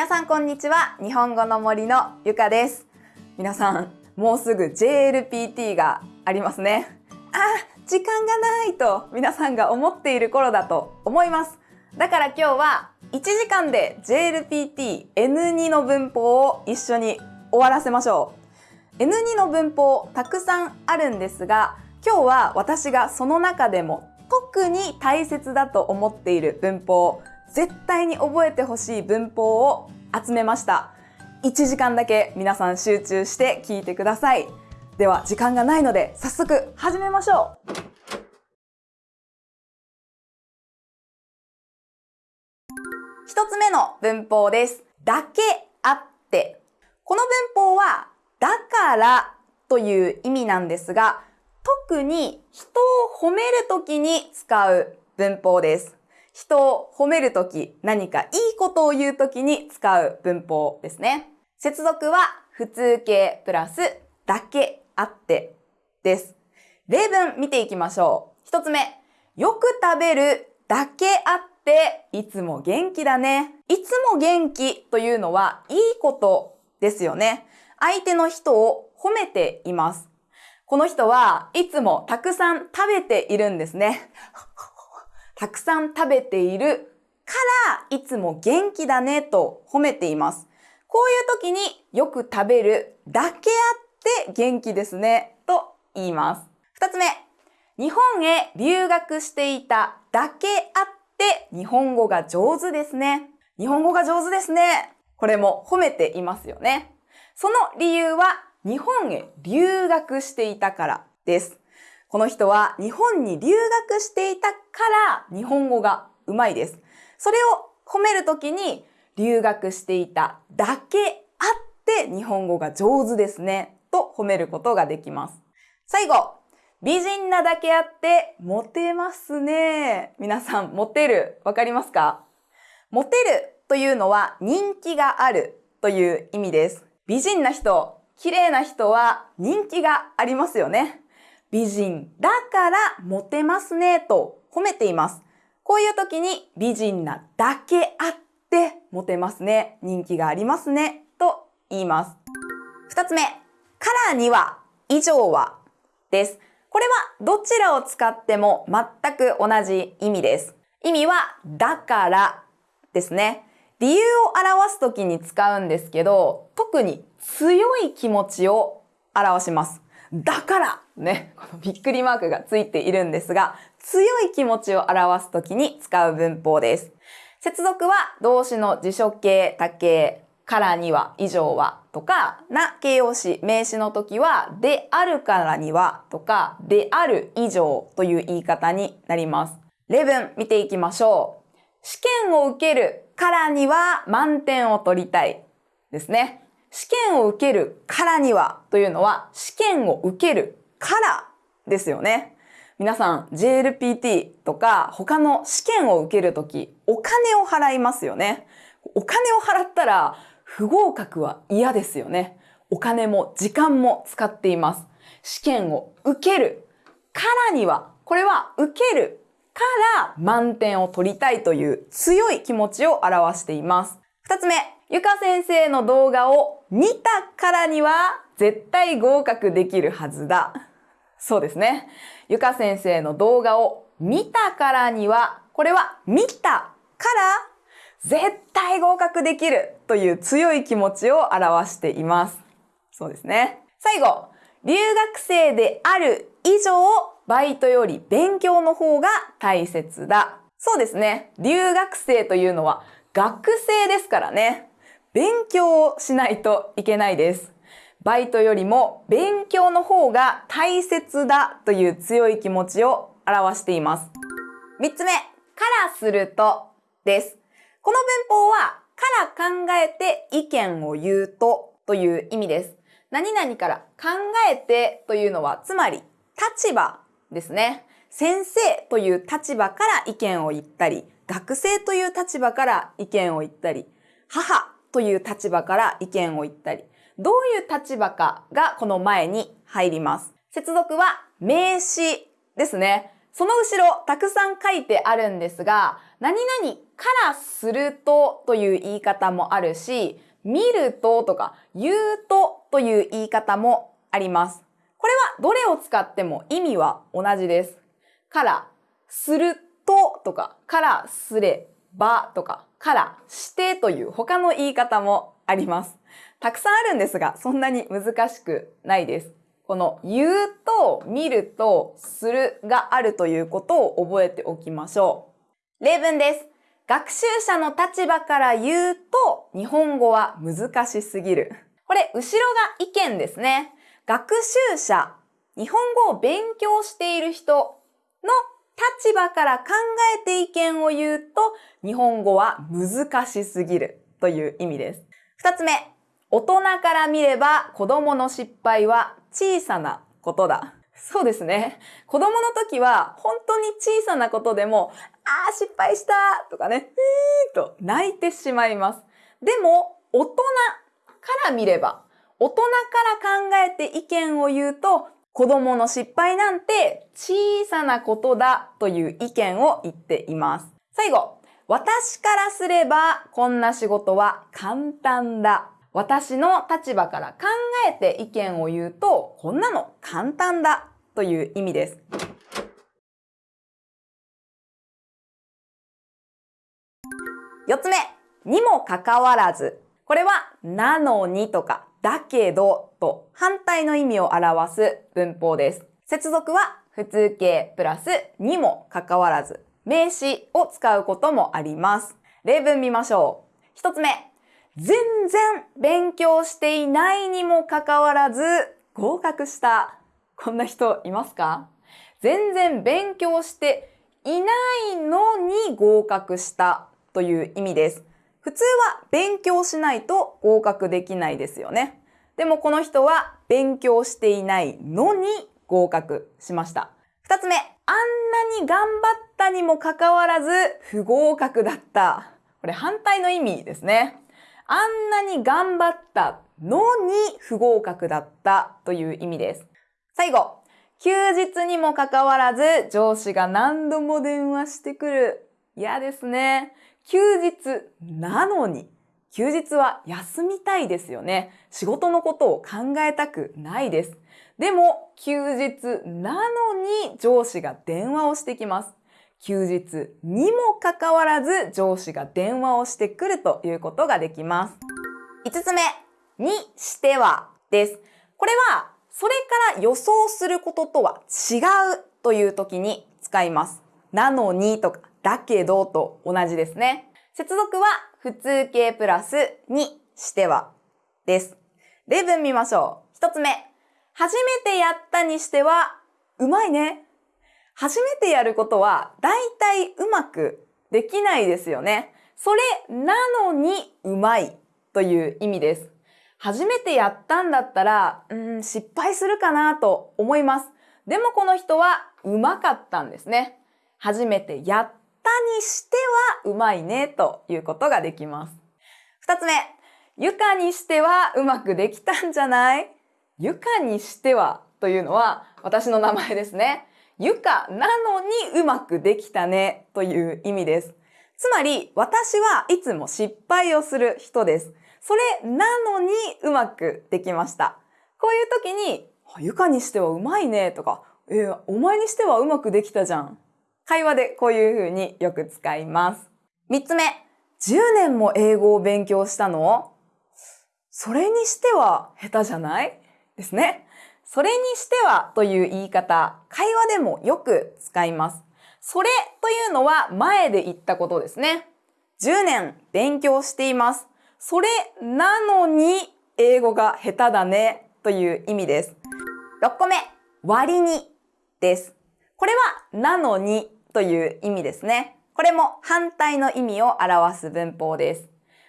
皆さんこんにちは。日本語の森のゆかです。皆さんもうすぐ JLPT がありますね。あ時間がないと皆さんが思っている頃だと思います。だから今日は1時間で JLPT N2 の文法を一緒に終わらせましょう。N2 の文法たくさんあるんですが今日は私がその中でも特に大切だと思っている文法絶対に覚えてほしい文法を集めました。1時間だけ皆さん集中して聞いてください。では時間がないので早速始めましょう。一つ目の文法です。だけあって。この文法はだからという意味なんですが特に人を褒めるときに使う文法です。人を褒めるとき、何かいいことを言うときに使う文法ですね。接続は普通形プラスだけあってです。例文見ていきましょう。一つ目。よく食べるだけあっていつも元気だね。いつも元気というのはいいことですよね。相手の人を褒めています。この人はいつもたくさん食べているんですね。たくさん食べているからいつも元気だねと褒めています。こういう時によく食べるだけあって元気ですねと言います。二つ目、日本へ留学していただけあって日本語が上手ですね。日本語が上手ですね。これも褒めていますよね。その理由は日本へ留学していたからです。この人は日本に留学していたから日本語がうまいです。それを褒めるときに留学していただけあって日本語が上手ですねと褒めることができます。最後、美人なだけあってモテますね。皆さん、モテるわかりますか？モテるというのは人気があるという意味です。美人な人、綺麗な人は人気がありますよね。美人だからモテますねと褒めています。こういう時に美人なだけあってモテますね、人気がありますねと言います。二つ目、からには、以上はです。これはどちらを使っても全く同じ意味です。意味はだからですね。理由を表すときに使うんですけど、特に強い気持ちを表します。だからね、このびっくりマークがついているんですが、強い気持ちを表すときに使う文法です。接続は動詞の辞書形、他形、からには、以上はとか、な形容詞、名詞の時は、であるからにはとか、である以上という言い方になります。例文見ていきましょう。試験を受けるからには満点を取りたいですね。試験を受けるからにはというのは試験を受けるからですよね。皆さん JLPT とか他の試験を受けるときお金を払いますよね。お金を払ったら不合格は嫌ですよね。お金も時間も使っています。試験を受けるからには、これは受けるから満点を取りたいという強い気持ちを表しています。二つ目、ゆか先生の動画を見たからには絶対合格できるはずだ。そうですね。ゆか先生の動画を見たからには、これは見たから絶対合格できるという強い気持ちを表しています。そうですね。最後、留学生である以上、バイトより勉強の方が大切だ。そうですね。留学生というのは学生ですからね。勉強をしないといけないです。バイトよりも勉強の方が大切だという強い気持ちを表しています。三つ目、からするとです。この文法は、から考えて意見を言うとという意味です。何々から考えてというのは、つまり立場ですね。先生という立場から意見を言ったり、学生という立場から意見を言ったり、母という立場から意見を言ったり、どういう立場かがこの前に入ります。接続は名詞ですね。その後ろたくさん書いてあるんですが、何々からするとという言い方もあるし、見るととか言うとという言い方もあります。これはどれを使っても意味は同じです。から、するととか、からすればとか、からしてという他の言い方もあります。たくさんあるんですが、そんなに難しくないです。この言うと見るとするがあるということを覚えておきましょう。例文です。学習者の立場から言うと日本語は難しすぎる。これ、後ろが意見ですね。学習者、日本語を勉強している人の立場から考えて意見を言うと、日本語は難しすぎるという意味です。二つ目、大人から見れば子供の失敗は小さなことだ。そうですね。子供の時は本当に小さなことでも、ああ、失敗したとかね、えーと泣いてしまいます。でも、大人から見れば、大人から考えて意見を言うと、子供の失敗なんて小さなことだという意見を言っています。最後、私からすればこんな仕事は簡単だ。私の立場から考えて意見を言うと、こんなの簡単だという意味です。四つ目、にもかかわらず。これは、なのにとか、だけどと反対の意味を表す文法です。接続は普通形プラスにもかかわらず名詞を使うこともあります。例文見ましょう。一つ目。全然勉強していないにもかかわらず合格した。こんな人いますか？全然勉強していないのに合格したという意味です。普通は勉強しないと合格できないですよね。でもこの人は勉強していないのに合格しました。二つ目、あんなに頑張ったにもかかわらず不合格だった。これ反対の意味ですね。あんなに頑張ったのに不合格だったという意味です。最後、休日にもかかわらず上司が何度も電話してくる。嫌ですね。休日なのに。休日は休みたいですよね。仕事のことを考えたくないです。でも、休日なのに上司が電話をしてきます。休日にもかかわらず上司が電話をしてくるということができます。5つ目、にしてはです。これは、それから予想することとは違うという時に使います。なのにとか、だけどと同じですね。接続は普通形プラスにしてはです。例文見ましょう。一つ目。初めてやったにしては、うまいね。初めてやることは、だいたいうまくできないですよね。それなのにうまいという意味です。初めてやったんだったら、うん、失敗するかなと思います。でもこの人はうまかったんですね。初めてやったにしてはうまいねということができます。二つ目、ゆかにしてはうまくできたんじゃない？ゆかにしてはというのは私の名前ですね。ゆかなのにうまくできたねという意味です。つまり私はいつも失敗をする人です。それなのにうまくできました。こういう時に、ゆかにしてはうまいねとか、えー、お前にしてはうまくできたじゃん。会話でこういう風によく使います。三つ目、10年も英語を勉強したの？それにしては下手じゃない？ですね。それにしてはという言い方、会話でもよく使います。それというのは前で言ったことですね。10年勉強しています。それなのに英語が下手だねという意味です。6個目、割にです。これはなのにという意味ですね。これも反対の意味を表す文法です。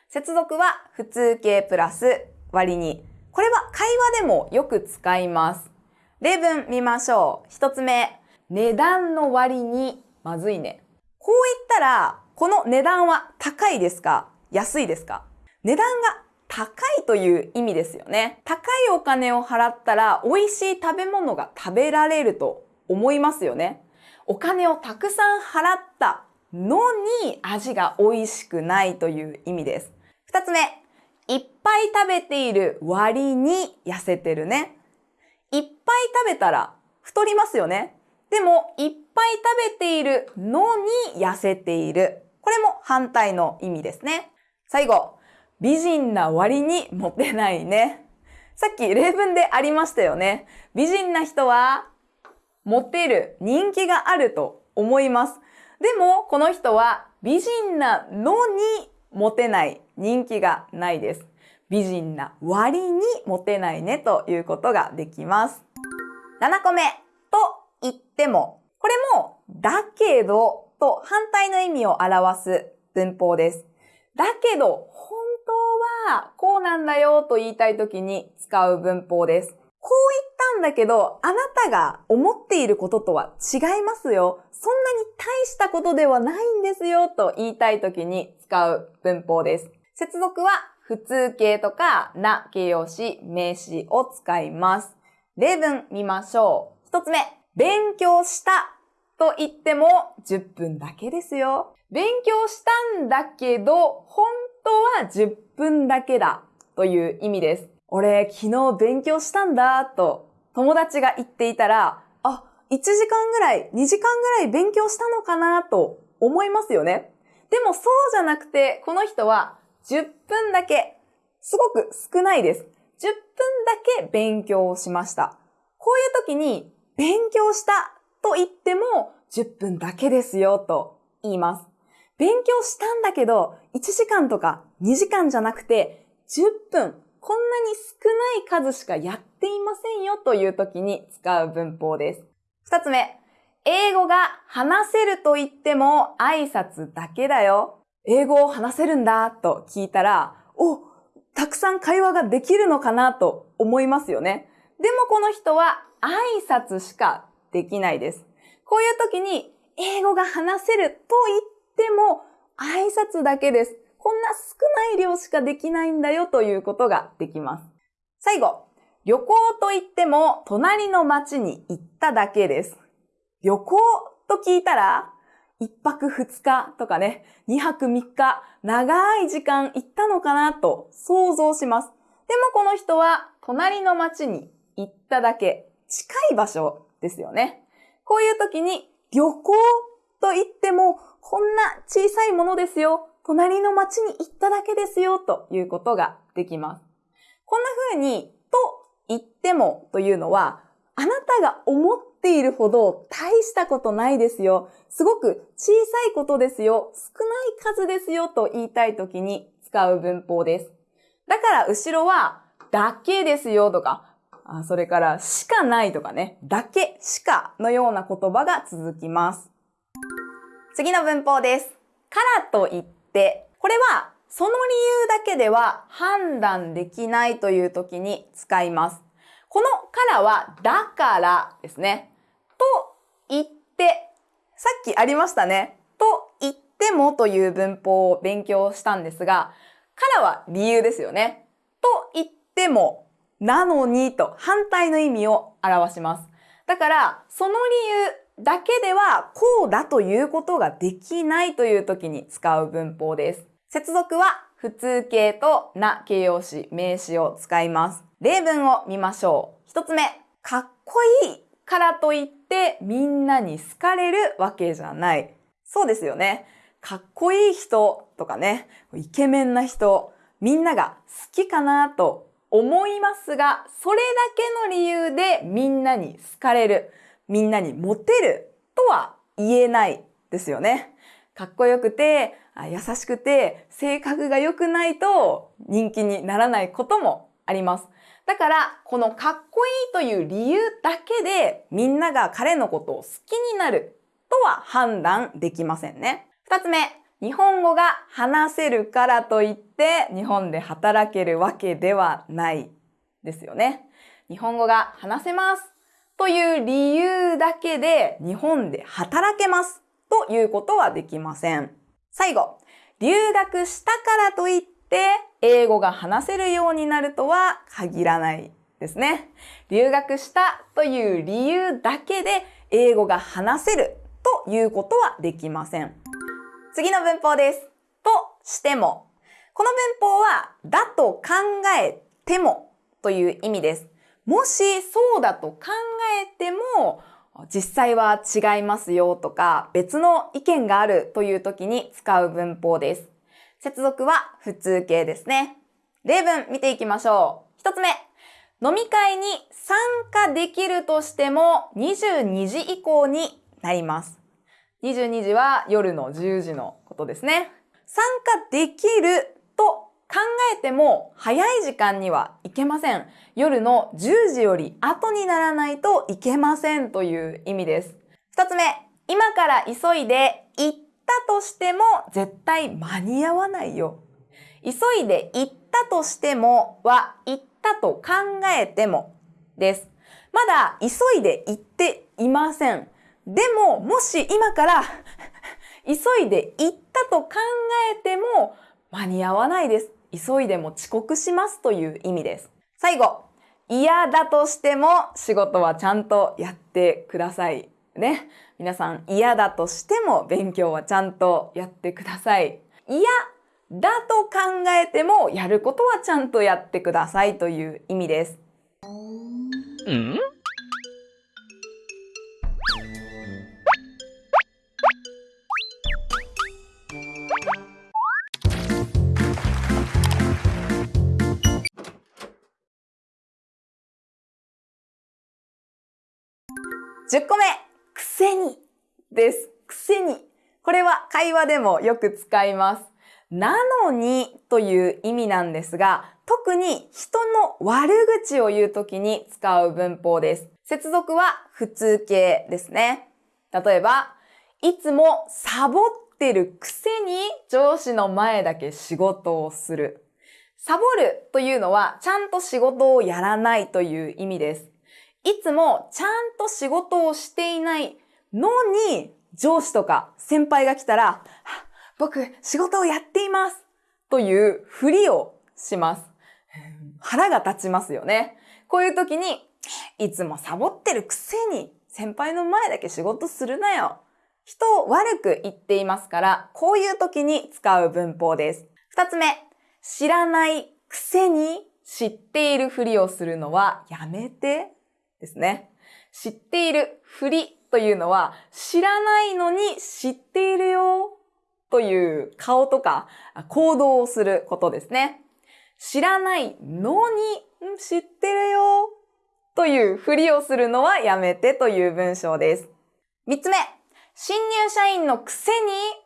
接続は普通形プラス割に。これは会話でもよく使います。例文見ましょう。一つ目。値段の割にまずいね。こう言ったら、この値段は高いですか？安いですか？値段が高いという意味ですよね。高いお金を払ったら美味しい食べ物が食べられると思いますよね。お金をたくさん払ったのに味が美味しくないという意味です。二つ目、いっぱい食べている割に痩せてるね。いっぱい食べたら太りますよね。でも、いっぱい食べているのに痩せている。これも反対の意味ですね。最後、美人な割にモテないね。さっき例文でありましたよね。美人な人はモテる、人気があると思います。でも、この人は美人なのにモテない、人気がないです。美人な割にモテないねということができます。7個目、と言っても、これも、だけどと反対の意味を表す文法です。だけど、本当はこうなんだよと言いたいときに使う文法です。こう言ったんだけど、あなたが思っていることとは違いますよ。そんなに大したことではないんですよと言いたいときに使う文法です。接続は普通形とかな形容詞、名詞を使います。例文見ましょう。一つ目、勉強したと言っても10分だけですよ。勉強したんだけど、本当は10分だけだという意味です。俺、昨日勉強したんだと友達が言っていたら、あ、1時間ぐらい、2時間ぐらい勉強したのかなと思いますよね。でもそうじゃなくて、この人は10分だけ、すごく少ないです。10分だけ勉強しました。こういう時に、勉強したと言っても10分だけですよと言います。勉強したんだけど、1時間とか2時間じゃなくて、10分、こんなに少ない数しかやっていませんよという時に使う文法です。二つ目、英語が話せると言っても挨拶だけだよ。英語を話せるんだと聞いたら、お、たくさん会話ができるのかなと思いますよね。でもこの人は挨拶しかできないです。こういう時に英語が話せると言っても挨拶だけです。こんな少ない量しかできないんだよということができます。最後、旅行と言っても隣の町に行っただけです。旅行と聞いたら一泊二日とかね、二泊三日、長い時間行ったのかなと想像します。でもこの人は隣の町に行っただけ、近い場所ですよね。こういう時に旅行と言ってもこんな小さいものですよ。隣の町に行っただけですよということができます。こんな風にと言ってもというのはあなたが思っているほど大したことないですよ。すごく小さいことですよ。少ない数ですよと言いたいときに使う文法です。だから後ろはだけですよとか、あそれからしかないとかね、だけ、しかのような言葉が続きます。次の文法です。からといって、これはその理由だけでは判断できないという時に使います。このからはだからですね。と言って、さっきありましたね。と言ってもという文法を勉強したんですが、からは理由ですよね。と言っても、なのにと反対の意味を表します。だから、その理由だけではこうだということができないという時に使う文法です。接続は普通形とな形容詞、名詞を使います。例文を見ましょう。一つ目、かっこいいからといってみんなに好かれるわけじゃない。そうですよね。かっこいい人とかね、イケメンな人、みんなが好きかなと思いますが、それだけの理由でみんなに好かれる、みんなにモテるとは言えないですよね。かっこよくて、優しくて、性格が良くないと人気にならないこともあります。だから、このかっこいいという理由だけでみんなが彼のことを好きになるとは判断できませんね。二つ目、日本語が話せるからといって日本で働けるわけではないですよね。日本語が話せますという理由だけで日本で働けますということはできません。最後、留学したからといってで英語が話せるようになるとは限らないですね。留学したという理由だけで英語が話せるということはできません。次の文法です。としても。この文法は、だと考えてもという意味です。もしそうだと考えても、実際は違いますよとか、別の意見があるという時に使う文法です。接続は普通形ですね。例文見ていきましょう。一つ目。飲み会に参加できるとしても22時以降になります。22時は夜の10時のことですね。参加できると考えても早い時間にはいけません。夜の10時より後にならないといけませんという意味です。二つ目、今から急いで行ったとしても絶対間に合わないよ。急いで行ったとしてもは行ったと考えてもです。まだ急いで行っていません。でも、もし今から 急いで行ったと考えても間に合わないです。急いでも遅刻しますという意味です。最後、嫌だとしても仕事はちゃんとやってください。ね。皆さん嫌だとしても勉強はちゃんとやってください。嫌だと考えてもやることはちゃんとやってくださいという意味です。ん10個目、くせにです。くせに。これは会話でもよく使います。なのにという意味なんですが、特に人の悪口を言うときに使う文法です。接続は普通形ですね。例えば、いつもサボってるくせに上司の前だけ仕事をする。サボるというのはちゃんと仕事をやらないという意味です。いつもちゃんと仕事をしていないのに上司とか先輩が来たら、僕、仕事をやっていますというふりをします。腹が立ちますよね。こういう時に、いつもサボってるくせに先輩の前だけ仕事するなよ。人を悪く言っていますから、こういう時に使う文法です。二つ目、知らないくせに知っているふりをするのはやめてですね。知っているふりというのは知らないのに知っているよという顔とか行動をすることですね。知らないのに知ってるよというふりをするのはやめてという文章です。三つ目、新入社員のくせに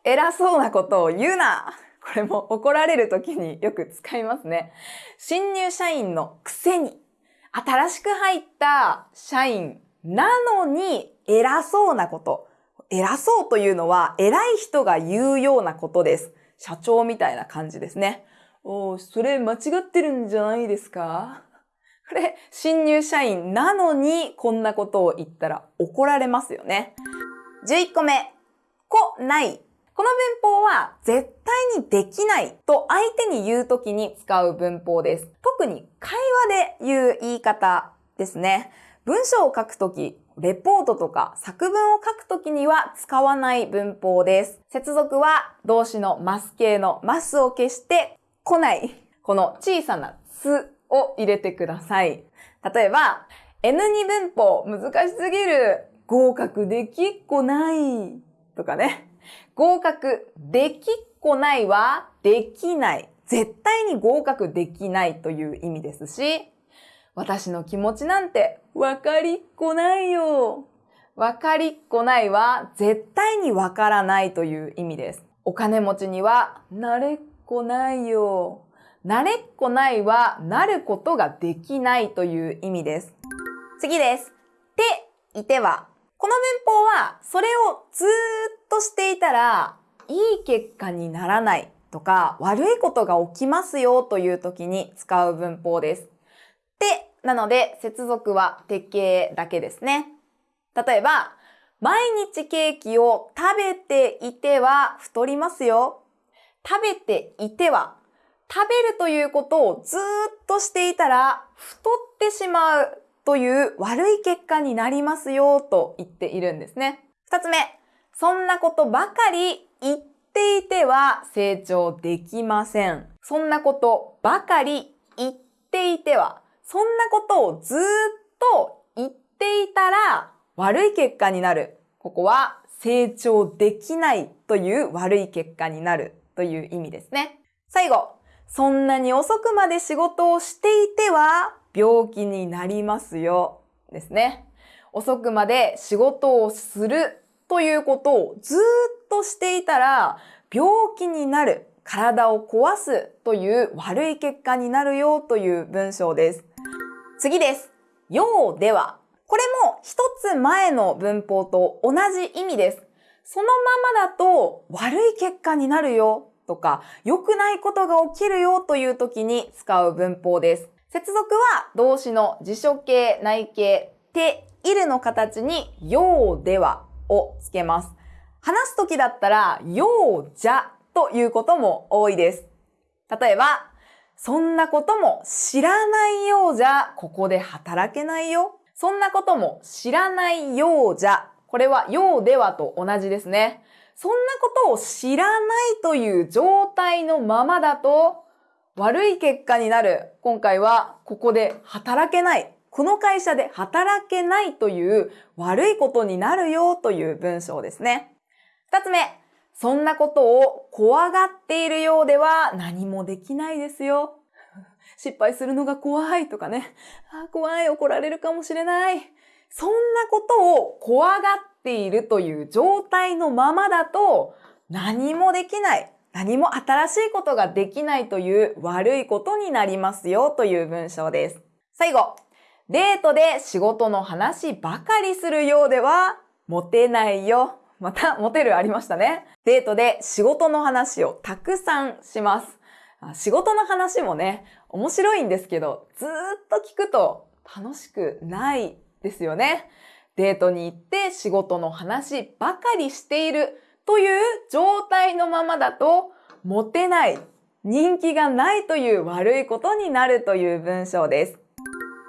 偉そうなことを言うな。これも怒られる時によく使いますね。新入社員のくせに新しく入った社員なのに偉そうなこと。偉そうというのは偉い人が言うようなことです。社長みたいな感じですね。おそれ間違ってるんじゃないですか？これ、新入社員なのにこんなことを言ったら怒られますよね。11個目。こ、ない。この文法は絶対にできないと相手に言うときに使う文法です。特に会話で言う言い方ですね。文章を書くとき、レポートとか作文を書くときには使わない文法です。接続は動詞のマス形のマスを消して来ない。この小さなすを入れてください。例えば、N2 文法難しすぎる。合格できっこない。とかね。合格できっこないはできない。絶対に合格できないという意味ですし、私の気持ちなんてわかりっこないよ。わかりっこないは絶対にわからないという意味です。お金持ちにはなれっこないよ。なれっこないはなることができないという意味です。次です。て、いては。この文法はそれをずーっとしていたらいい結果にならないとか悪いことが起きますよという時に使う文法です。てなので、接続は鉄形だけですね。例えば、毎日ケーキを食べていては太りますよ。食べていては、食べるということをずっとしていたら太ってしまうという悪い結果になりますよと言っているんですね。二つ目、そんなことばかり言っていては成長できません。そんなことばかり言っていては、そんなことをずっと言っていたら悪い結果になる。ここは成長できないという悪い結果になるという意味ですね。最後、そんなに遅くまで仕事をしていては病気になりますよ。ですね。遅くまで仕事をするということをずっとしていたら病気になる、体を壊すという悪い結果になるよという文章です。次です。ようでは。これも一つ前の文法と同じ意味です。そのままだと悪い結果になるよとか良くないことが起きるよという時に使う文法です。接続は動詞の辞書形、内形、て、いるの形にようではをつけます。話す時だったらようじゃということも多いです。例えば、そんなことも知らないようじゃここで働けないよ。そんなことも知らないようじゃ。これはようではと同じですね。そんなことを知らないという状態のままだと悪い結果になる。今回はここで働けない。この会社で働けないという悪いことになるよという文章ですね。二つ目。そんなことを怖がっているようでは何もできないですよ。失敗するのが怖いとかね。あ怖い、怒られるかもしれない。そんなことを怖がっているという状態のままだと何もできない。何も新しいことができないという悪いことになりますよという文章です。最後、デートで仕事の話ばかりするようではモテないよ。また、モテるありましたね。デートで仕事の話をたくさんします。仕事の話もね、面白いんですけど、ずっと聞くと楽しくないですよね。デートに行って仕事の話ばかりしているという状態のままだと、モテない、人気がないという悪いことになるという文章です。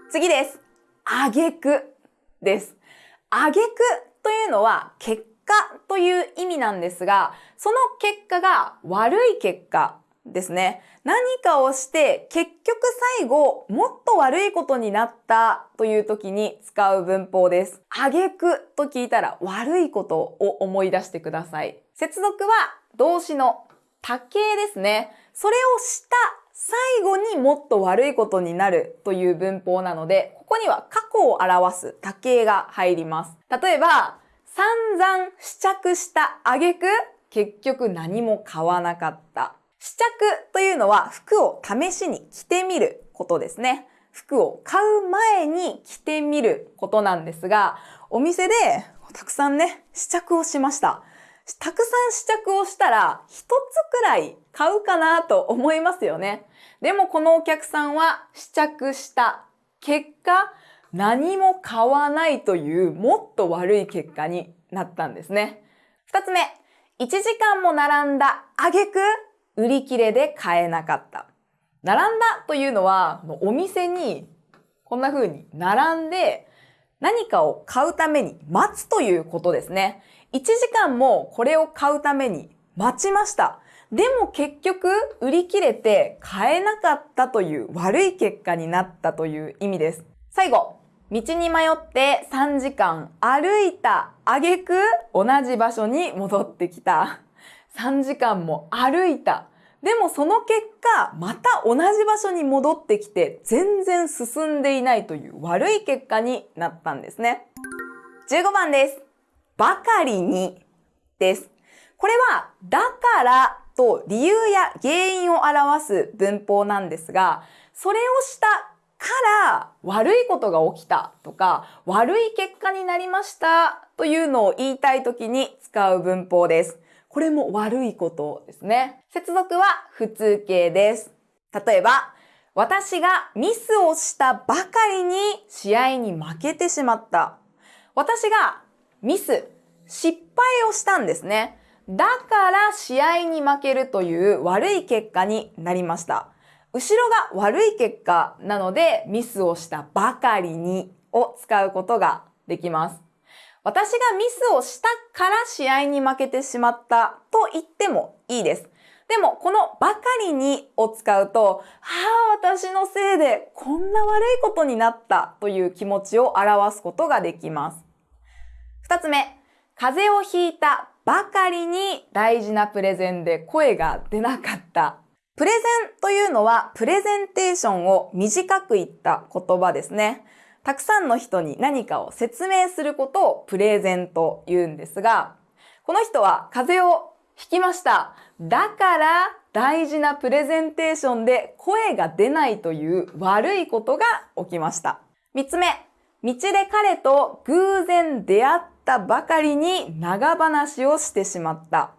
次です。あげくです。あげくというのは結果という意味なんですが、その結果が悪い結果ですね。何かをして結局最後もっと悪いことになったという時に使う文法です。あげくと聞いたら悪いことを思い出してください。接続は動詞の多形ですね。それをした最後にもっと悪いことになるという文法なので、ここには過去を表す多形が入ります。例えば、散々試着した挙句、結局何も買わなかった。試着というのは服を試しに着てみることですね。服を買う前に着てみることなんですが、お店でたくさんね、試着をしました。たくさん試着をしたら一つくらい買うかなと思いますよね。でもこのお客さんは試着した結果、何も買わないというもっと悪い結果になったんですね。二つ目、1時間も並んだ挙句売り切れで買えなかった。並んだというのは、お店にこんな風に並んで何かを買うために待つということですね。1時間もこれを買うために待ちました。でも結局売り切れて買えなかったという悪い結果になったという意味です。最後、道に迷って3時間歩いた挙句同じ場所に戻ってきた。3時間も歩いた。でもその結果、また同じ場所に戻ってきて全然進んでいないという悪い結果になったんですね。15番です。ばかりにです。これは、だからと理由や原因を表す文法なんですが、それをしたから悪いことが起きたとか悪い結果になりましたというのを言いたい時に使う文法です。これも悪いことですね。接続は普通形です。例えば、私がミスをしたばかりに試合に負けてしまった。私がミス、失敗をしたんですね。だから試合に負けるという悪い結果になりました。後ろが悪い結果なのでミスをしたばかりにを使うことができます。私がミスをしたから試合に負けてしまったと言ってもいいです。でも、このばかりにを使うと、はあ、私のせいでこんな悪いことになったという気持ちを表すことができます。二つ目、風邪をひいたばかりに大事なプレゼンで声が出なかった。プレゼンというのはプレゼンテーションを短く言った言葉ですね。たくさんの人に何かを説明することをプレゼンと言うんですが、この人は風邪をひきました。だから大事なプレゼンテーションで声が出ないという悪いことが起きました。三つ目、道で彼と偶然出会ったばかりに長話をしてしまった。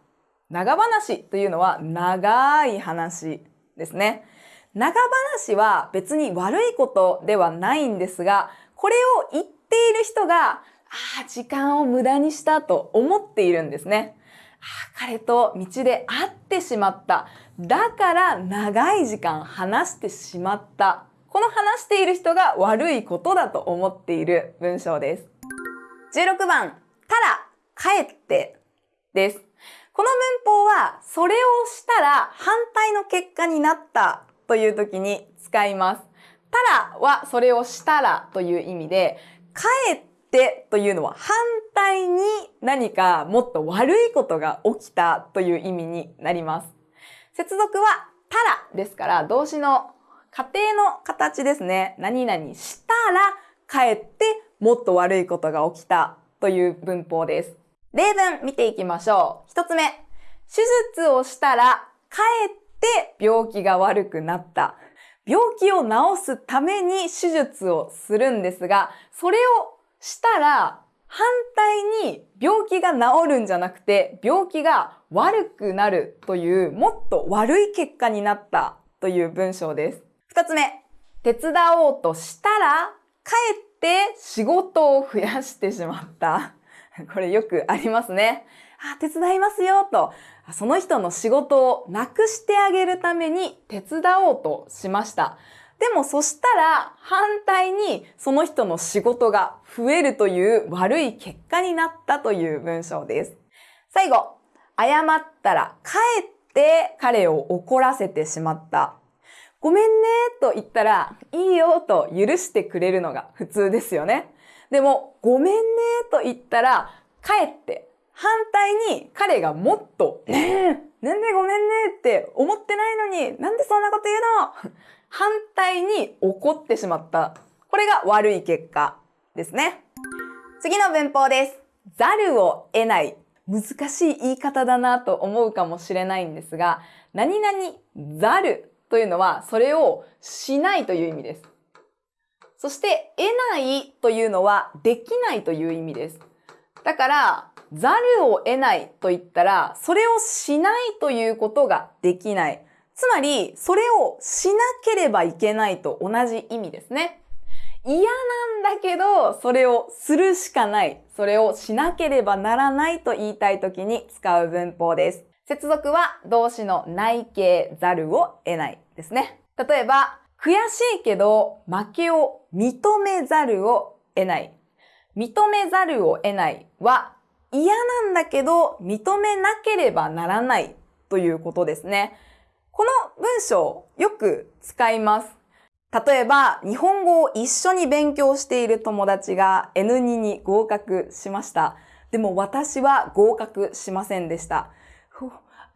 長話というのは長い話ですね。長話は別に悪いことではないんですが、これを言っている人が、ああ、時間を無駄にしたと思っているんですね。ああ彼と道で会ってしまった。だから長い時間話してしまった。この話している人が悪いことだと思っている文章です。16番、たら、帰ってです。この文法は、それをしたら反対の結果になったという時に使います。たらはそれをしたらという意味で、帰っってというのは反対に何かもっと悪いことが起きたという意味になります。接続はたらですから動詞の仮定の形ですね。何々したら帰ってもっと悪いことが起きたという文法です。例文見ていきましょう。一つ目。手術をしたら帰って病気が悪くなった。病気を治すために手術をするんですが、それをしたら、反対に病気が治るんじゃなくて、病気が悪くなるという、もっと悪い結果になったという文章です。二つ目、手伝おうとしたら、かえって仕事を増やしてしまった。これよくありますね。あ、手伝いますよと、その人の仕事をなくしてあげるために手伝おうとしました。でもそしたら反対にその人の仕事が増えるという悪い結果になったという文章です。最後、謝ったらかえって彼を怒らせてしまった。ごめんねと言ったらいいよと許してくれるのが普通ですよね。でも、ごめんねと言ったらかえって反対に彼がもっとねえ、なんでごめんねって思ってないのになんでそんなこと言うの？反対に怒ってしまった。これが悪い結果ですね。次の文法です。ざるを得ない。難しい言い方だなと思うかもしれないんですが、何々ざるというのはそれをしないという意味です。そして得ないというのはできないという意味です。だから、ざるを得ないと言ったら、それをしないということができない。つまり、それをしなければいけないと同じ意味ですね。嫌なんだけど、それをするしかない。それをしなければならないと言いたいときに使う文法です。接続は動詞の内形ざるを得ないですね。例えば、悔しいけど負けを認めざるを得ない。認めざるを得ないは嫌なんだけど認めなければならないということですね。この文章よく使います。例えば、日本語を一緒に勉強している友達が N2 に合格しました。でも私は合格しませんでした。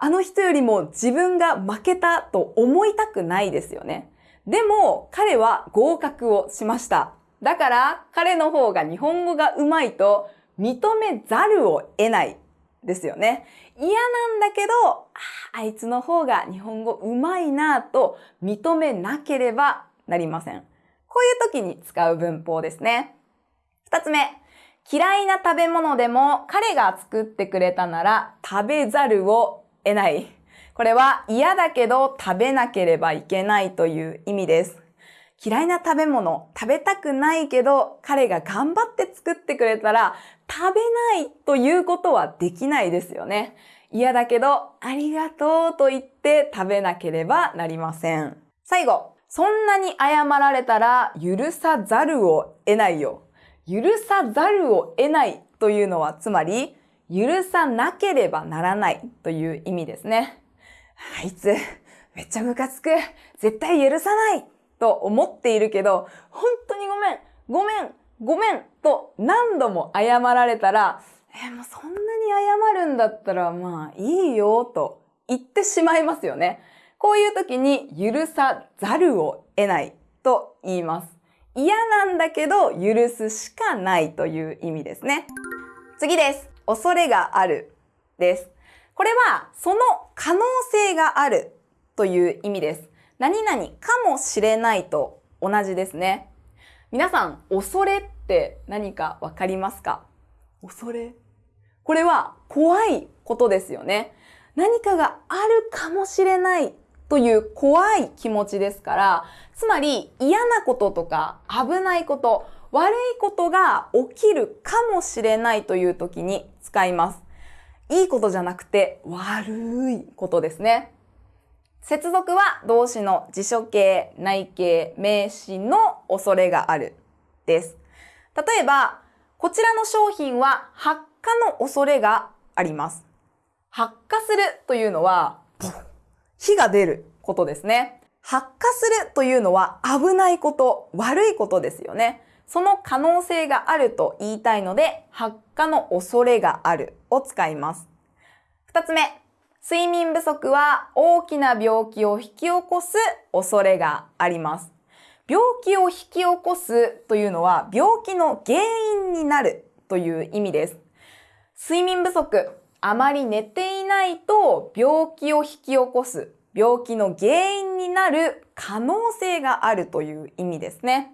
あの人よりも自分が負けたと思いたくないですよね。でも彼は合格をしました。だから彼の方が日本語が上手いと認めざるを得ないですよね。嫌なんだけど、ああいつの方が日本語うまいなぁと認めなければなりません。こういう時に使う文法ですね。二つ目。嫌いな食べ物でも彼が作ってくれたなら食べざるを得ない。これは嫌だけど食べなければいけないという意味です。嫌いな食べ物食べたくないけど彼が頑張って作ってくれたら食べないということはできないですよね。嫌だけど、ありがとうと言って食べなければなりません。最後、そんなに謝られたら許さざるを得ないよ。許さざるを得ないというのは、つまり、許さなければならないという意味ですね。あいつ、めっちゃムカつく。絶対許さないと思っているけど、本当にごめん、ごめん、ごめんと何度も謝られたら、え、もうそんなに謝るんだったらまあいいよと言ってしまいますよね。こういう時に許さざるを得ないと言います。嫌なんだけど許すしかないという意味ですね。次です。恐れがあるです。これはその可能性があるという意味です。何々かもしれないと同じですね。皆さん、恐れって何かわかりますか？恐れ？これは怖いことですよね。何かがあるかもしれないという怖い気持ちですから、つまり嫌なこととか危ないこと、悪いことが起きるかもしれないという時に使います。いいことじゃなくて悪いことですね。接続は動詞の辞書形、内形、名詞の恐れがあるです。例えば、こちらの商品は発火の恐れがあります。発火するというのは、火が出ることですね。発火するというのは危ないこと、悪いことですよね。その可能性があると言いたいので、発火の恐れがあるを使います。二つ目、睡眠不足は大きな病気を引き起こす恐れがあります。病気を引き起こすというのは病気の原因になるという意味です。睡眠不足、あまり寝ていないと病気を引き起こす、病気の原因になる可能性があるという意味ですね。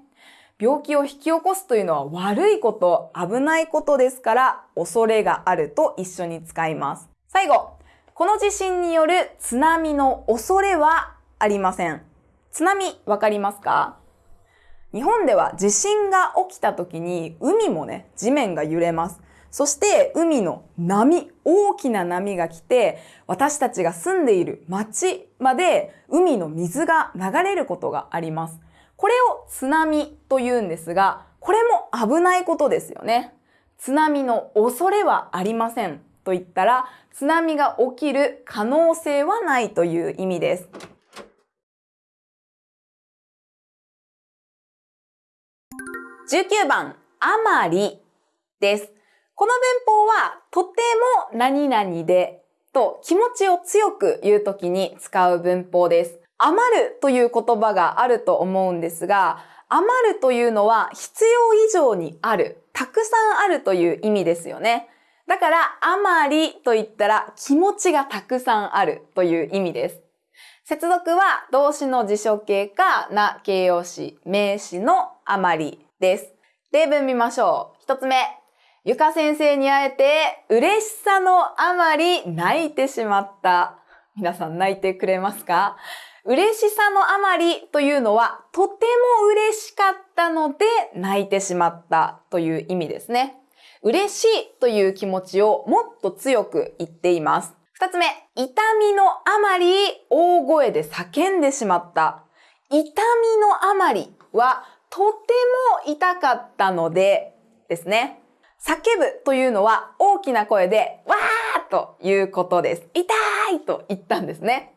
病気を引き起こすというのは悪いこと、危ないことですから、恐れがあると一緒に使います。最後、この地震による津波の恐れはありません。津波わかりますか？日本では地震が起きた時に海もね、地面が揺れます。そして海の波、大きな波が来て、私たちが住んでいる町まで海の水が流れることがあります。これを津波と言うんですが、これも危ないことですよね。津波の恐れはありませんと言ったら、津波が起きる可能性はないという意味です。19番、あまりです。この文法は、とても何々でと気持ちを強く言うときに使う文法です。余るという言葉があると思うんですが、余るというのは必要以上にある、たくさんあるという意味ですよね。だから、余りと言ったら気持ちがたくさんあるという意味です。接続は動詞の辞書形かな形容詞、名詞の余りです。例文見ましょう。一つ目。ゆか先生に会えて嬉しさのあまり泣いてしまった。皆さん泣いてくれますか？嬉しさのあまりというのはとても嬉しかったので泣いてしまったという意味ですね。嬉しいという気持ちをもっと強く言っています。二つ目、痛みのあまり大声で叫んでしまった。痛みのあまりはとても痛かったのでですね。叫ぶというのは大きな声でわーということです。痛いと言ったんですね。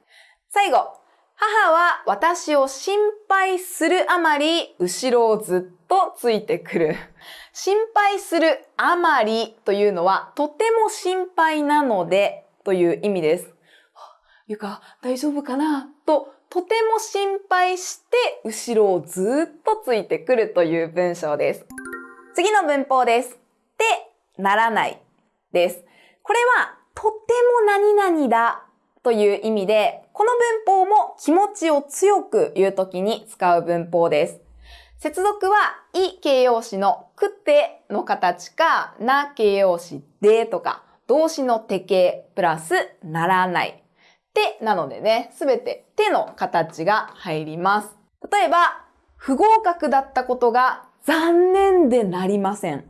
最後、母は私を心配するあまり後ろをずっとついてくる。心配するあまりというのはとても心配なのでという意味です。ゆか、大丈夫かな？ととても心配して後ろをずっとついてくるという文章です。次の文法です。ってならないです。これはとても何々だという意味で、この文法も気持ちを強く言うときに使う文法です。接続は、い形容詞のくての形か、な形容詞でとか、動詞の手形プラスならない。てなのでね、すべて手の形が入ります。例えば、不合格だったことが残念でなりません。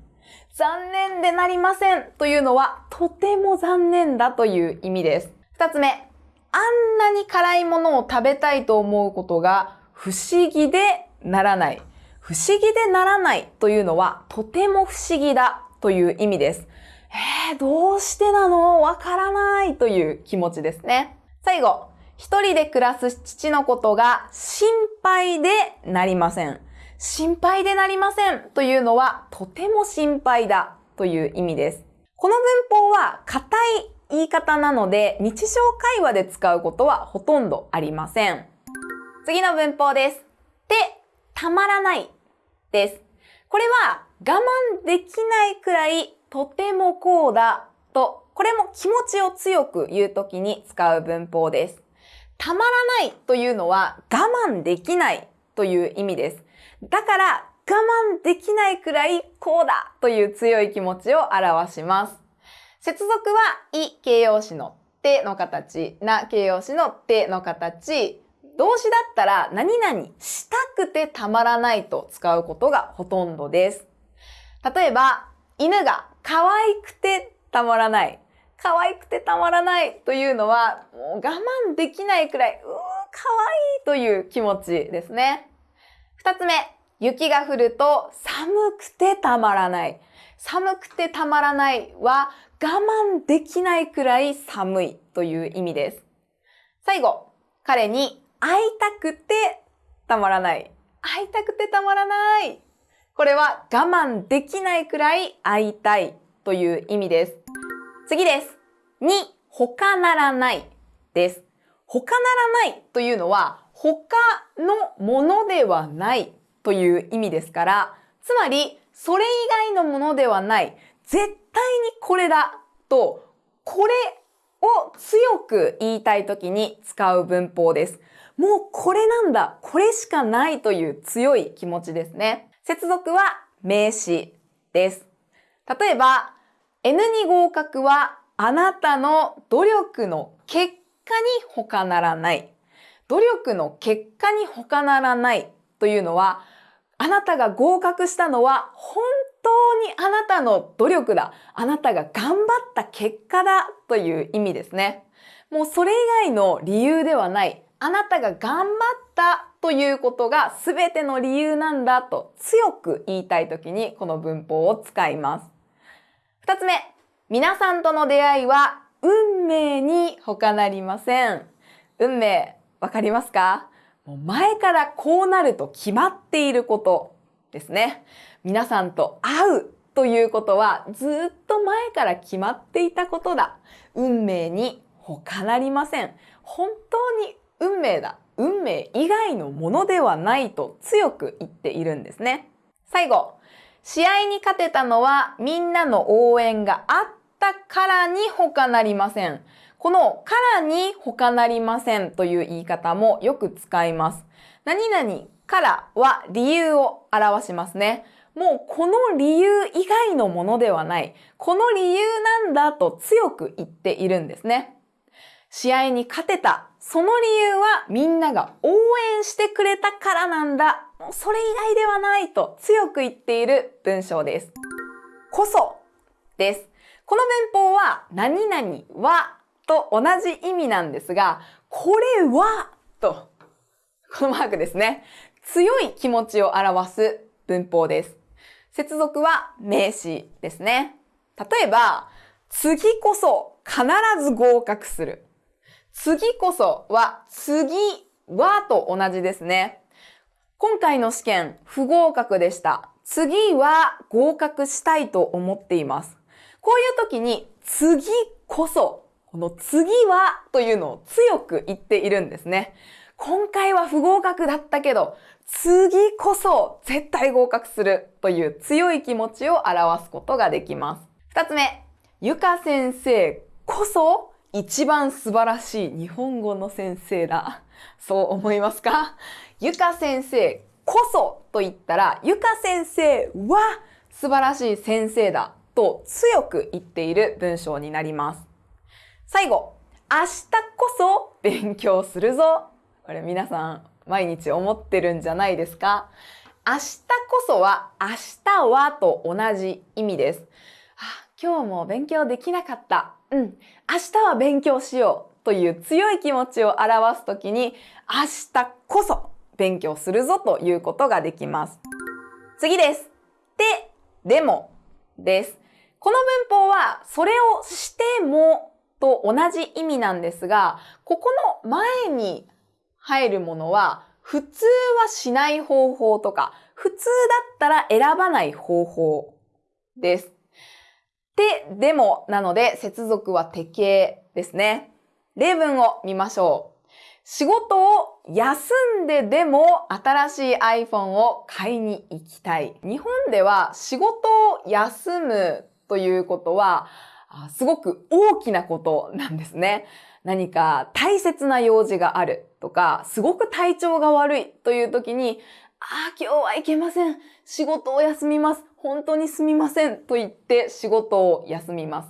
残念でなりませんというのはとても残念だという意味です。二つ目、あんなに辛いものを食べたいと思うことが不思議でならない。不思議でならないというのはとても不思議だという意味です。えー、どうしてなの？わからないという気持ちですね。最後、一人で暮らす父のことが心配でなりません。心配でなりませんというのはとても心配だという意味です。この文法は硬い言い方なので日常会話で使うことはほとんどありません。次の文法です。て、たまらないです。これは我慢できないくらいとてもこうだと、これも気持ちを強く言うときに使う文法です。たまらないというのは我慢できないという意味です。だから我慢できないくらいこうだという強い気持ちを表します。接続はい形容詞のての形、な形容詞のての形、動詞だったら何々したくてたまらないと使うことがほとんどです。例えば、犬が可愛くてたまらない。可愛くてたまらないというのは、もう我慢できないくらい、うー、可愛いという気持ちですね。二つ目、雪が降ると寒くてたまらない。寒くてたまらないは我慢できないくらい寒いという意味です。最後、彼に会いたくてたまらない。会いたくてたまらない。これは我慢できないくらい会いたいという意味です。次です。に、他ならないです。他ならないというのは他のものではないという意味ですから、つまりそれ以外のものではない、絶対にこれだと、これを強く言いたい時に使う文法です。もうこれなんだ、これしかないという強い気持ちですね。接続は名詞です。例えば、N に合格はあなたの努力の結果に他ならない。努力の結果に他ならないというのは、あなたが合格したのは本当にあなたの努力だ。あなたが頑張った結果だという意味ですね。もうそれ以外の理由ではない。あなたが頑張ったということが全ての理由なんだと強く言いたいときにこの文法を使います。二つ目、皆さんとの出会いは運命に他なりません。運命、わかりますか？もう前からこうなると決まっていることですね。皆さんと会うということはずっと前から決まっていたことだ。運命に他なりません。本当に運命だ。運命以外のものではないと強く言っているんですね。最後、試合に勝てたのはみんなの応援があったからに他なりません。このからに他なりませんという言い方もよく使います。何々からは理由を表しますね。もうこの理由以外のものではない。この理由なんだと強く言っているんですね。試合に勝てた。その理由はみんなが応援してくれたからなんだ。もうそれ以外ではないと強く言っている文章です。こそです。この文法は何々はと同じ意味なんですが、これはと、このマークですね。強い気持ちを表す文法です。接続は名詞ですね。例えば、次こそ必ず合格する。次こそは、次はと同じですね。今回の試験、不合格でした。次は合格したいと思っています。こういう時に、次こそ、この次はというのを強く言っているんですね。今回は不合格だったけど、次こそ絶対合格するという強い気持ちを表すことができます。二つ目、ゆか先生こそ一番素晴らしい日本語の先生だ。そう思いますか？ゆか先生こそと言ったら、ゆか先生は素晴らしい先生だと強く言っている文章になります。最後、明日こそ勉強するぞ。これ皆さん毎日思ってるんじゃないですか？明日こそは明日はと同じ意味です。今日も勉強できなかった。うん。明日は勉強しようという強い気持ちを表すときに、明日こそ勉強するぞということができます。次です。で、でもです。この文法は、それをしてもと同じ意味なんですが、ここの前に入るものは、普通はしない方法とか、普通だったら選ばない方法です。で、でもなので接続は適形ですね。例文を見ましょう。仕事を休んででも新しい iPhone を買いに行きたい。日本では仕事を休むということはすごく大きなことなんですね。何か大切な用事があるとか、すごく体調が悪いという時に、ああ、今日は行けません。仕事を休みます。本当にすみません。と言って仕事を休みます。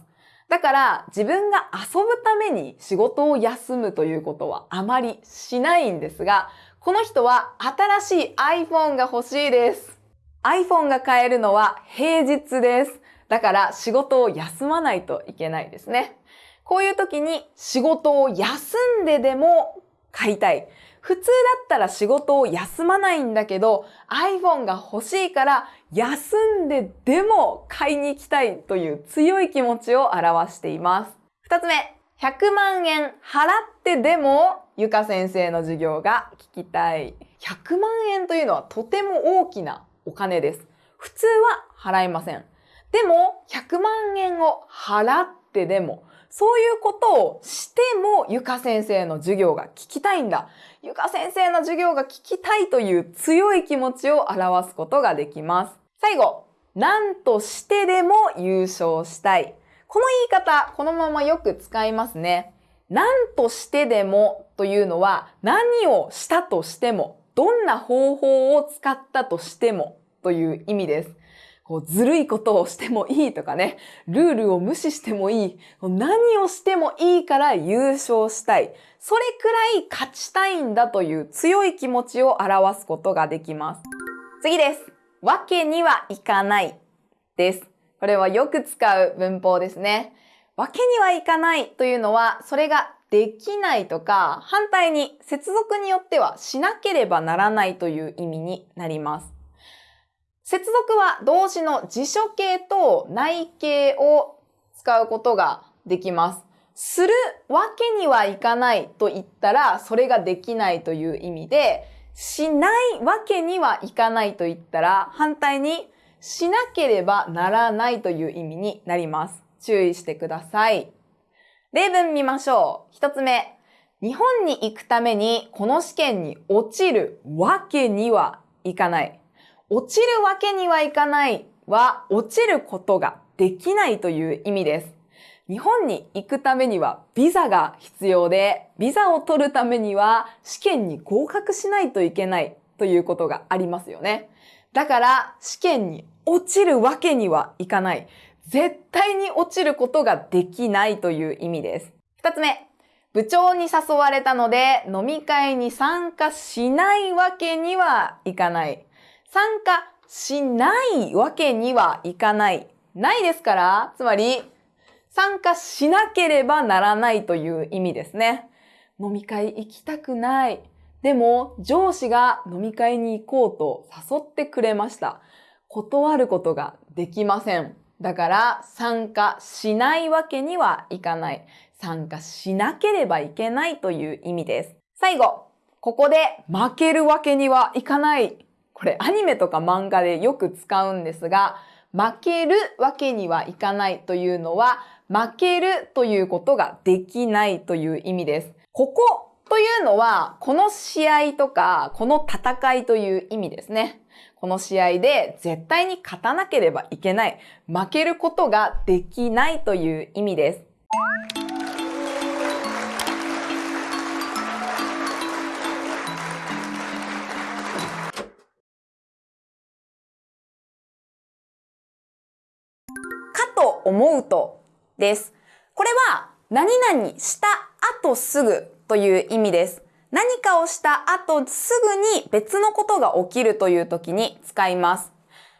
だから自分が遊ぶために仕事を休むということはあまりしないんですが、この人は新しい iPhone が欲しいです。iPhone が買えるのは平日です。だから仕事を休まないといけないですね。こういう時に仕事を休んででも買いたい。普通だったら仕事を休まないんだけど iPhone が欲しいから休んででも買いに行きたいという強い気持ちを表しています。二つ目、100万円払ってでもゆか先生の授業が聞きたい。100万円というのはとても大きなお金です。普通は払いません。でも100万円を払ってでもそういうことをしてもゆか先生の授業が聞きたいんだ。ゆか先生の授業が聞きたいという強い気持ちを表すことができます。最後、何としてでも優勝したい。この言い方、このままよく使いますね。何としてでもというのは何をしたとしても、どんな方法を使ったとしてもという意味です。こうずるいことをしてもいいとかね、ルールを無視してもいい、何をしてもいいから優勝したい。それくらい勝ちたいんだという強い気持ちを表すことができます。次です。わけにはいかないです。これはよく使う文法ですね。わけにはいかないというのは、それができないとか、反対に接続によってはしなければならないという意味になります。接続は動詞の辞書形と内形を使うことができます。するわけにはいかないと言ったら、それができないという意味で、しないわけにはいかないと言ったら、反対にしなければならないという意味になります。注意してください。例文見ましょう。一つ目。日本に行くためにこの試験に落ちるわけにはいかない。落ちるわけにはいかないは、落ちることができないという意味です。日本に行くためにはビザが必要で、ビザを取るためには試験に合格しないといけないということがありますよね。だから試験に落ちるわけにはいかない。絶対に落ちることができないという意味です。二つ目。部長に誘われたので飲み会に参加しないわけにはいかない。参加しないわけにはいかない。ないですから、つまり、参加しなければならないという意味ですね。飲み会行きたくない。でも、上司が飲み会に行こうと誘ってくれました。断ることができません。だから、参加しないわけにはいかない。参加しなければいけないという意味です。最後、ここで負けるわけにはいかないこれアニメとか漫画でよく使うんですが、負けるわけにはいかないというのは、負けるということができないという意味です。ここというのは、この試合とか、この戦いという意味ですね。この試合で絶対に勝たなければいけない。負けることができないという意味です。と思うとです。これは何々した後すぐという意味です。何かをした後すぐに別のことが起きるという時に使います。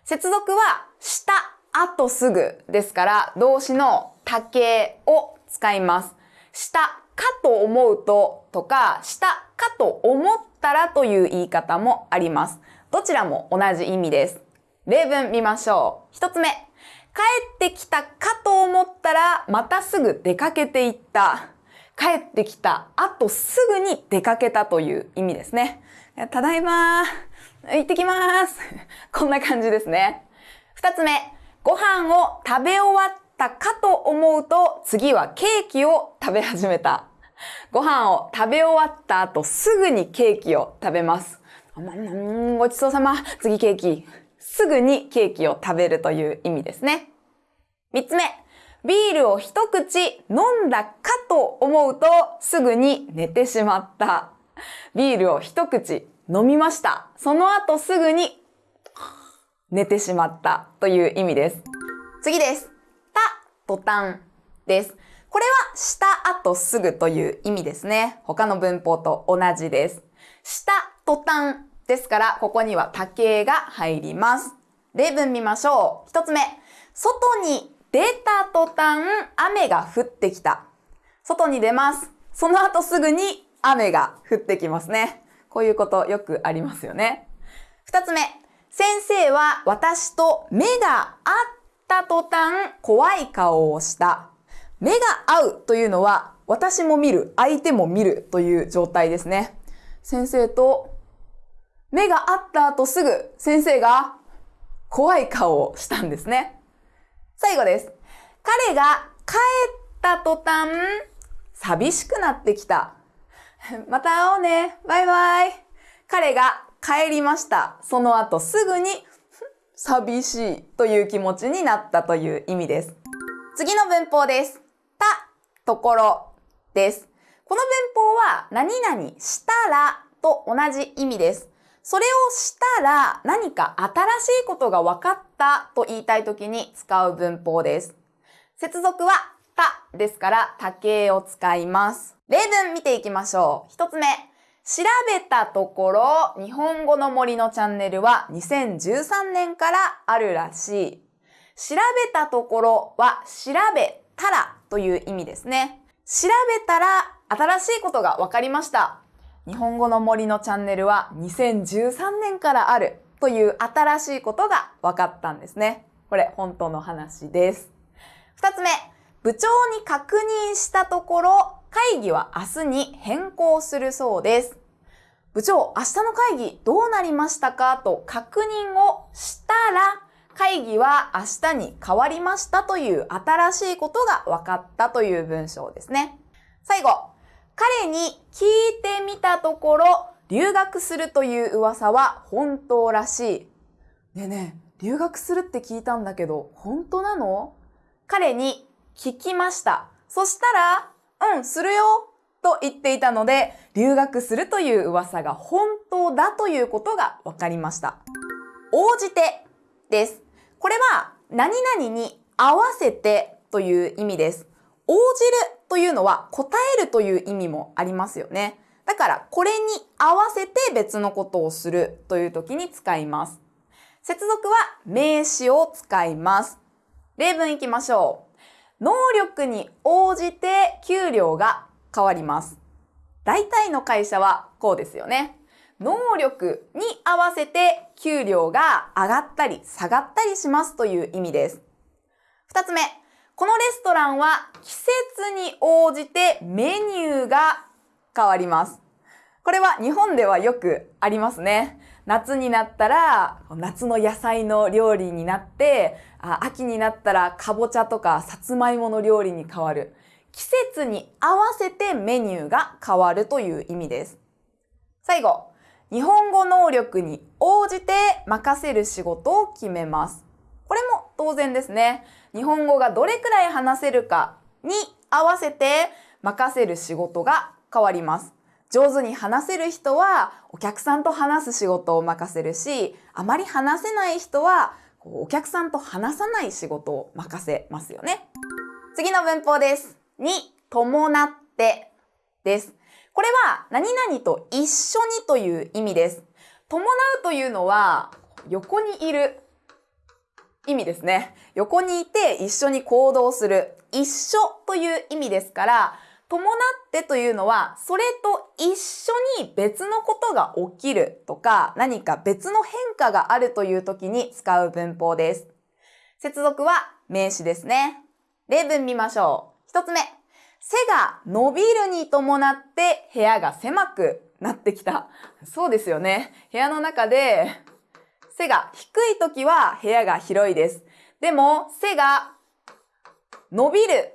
接続はした後すぐですから動詞の多形を使います。したかと思うととかしたかと思ったらという言い方もあります。どちらも同じ意味です。例文見ましょう。一つ目。帰ってきたかと思ったら、またすぐ出かけていった。帰ってきた後すぐに出かけたという意味ですね。ただいま行ってきます こんな感じですね。二つ目。ご飯を食べ終わったかと思うと、次はケーキを食べ始めた。ご飯を食べ終わった後すぐにケーキを食べます。ごちそうさま。次ケーキ。すぐにケーキを食べるという意味ですね。三つ目。ビールを一口飲んだかと思うとすぐに寝てしまった。ビールを一口飲みました。その後すぐに寝てしまったという意味です。次です。た、途端です。これはした後すぐという意味ですね。他の文法と同じです。した途端ですから、ここには多形が入ります。例文見ましょう。一つ目。外に出た途端、雨が降ってきた。外に出ます。その後すぐに雨が降ってきますね。こういうことよくありますよね。二つ目。先生は私と目が合った途端、怖い顔をした。目が合うというのは、私も見る、相手も見るという状態ですね。先生と目が合った後すぐ先生が怖い顔をしたんですね。最後です。彼が帰った途端、寂しくなってきた。また会おうね。バイバイ。彼が帰りました。その後すぐに寂しいという気持ちになったという意味です。次の文法です。たところです。この文法は何々したらと同じ意味です。それをしたら何か新しいことが分かったと言いたいときに使う文法です。接続はたですから多形を使います。例文見ていきましょう。一つ目。調べたところ、日本語の森のチャンネルは2013年からあるらしい。調べたところは調べたらという意味ですね。調べたら新しいことが分かりました。日本語の森のチャンネルは2013年からあるという新しいことが分かったんですね。これ本当の話です。二つ目、部長に確認したところ、会議は明日に変更するそうです。部長、明日の会議どうなりましたかと確認をしたら、会議は明日に変わりましたという新しいことが分かったという文章ですね。最後、彼に聞いてみたところ、留学するという噂は本当らしい。ねえねえ、留学するって聞いたんだけど、本当なの？彼に聞きました。そしたら、うん、するよと言っていたので、留学するという噂が本当だということが分かりました。応じてです。これは何々に合わせてという意味です。応じるというのは答えるという意味もありますよね。だからこれに合わせて別のことをするという時に使います。接続は名詞を使います。例文いきましょう。能力に応じて給料が変わります。大体の会社はこうですよね。能力に合わせて給料が上がったり下がったりしますという意味です。二つ目、このレストランは季節に応じてメニューが変わります。これは日本ではよくありますね。夏になったら夏の野菜の料理になって秋になったらかぼちゃとかさつまいもの料理に変わる。季節に合わせてメニューが変わるという意味です。最後、日本語能力に応じて任せる仕事を決めます。これも当然ですね。日本語がどれくらい話せるかに合わせて任せる仕事が変わります。上手に話せる人はお客さんと話す仕事を任せるし、あまり話せない人はお客さんと話さない仕事を任せますよね。次の文法です。に伴ってです。これは何々と一緒にという意味です。伴うというのは横にいる意味ですね。横にいて一緒に行動する一緒という意味ですから伴ってというのは、それと一緒に別のことが起きるとか、何か別の変化があるという時に使う文法です。接続は名詞ですね。例文見ましょう。一つ目。背が伸びるに伴って部屋が狭くなってきた。そうですよね。部屋の中で背が低い時は部屋が広いです。でも背が伸びる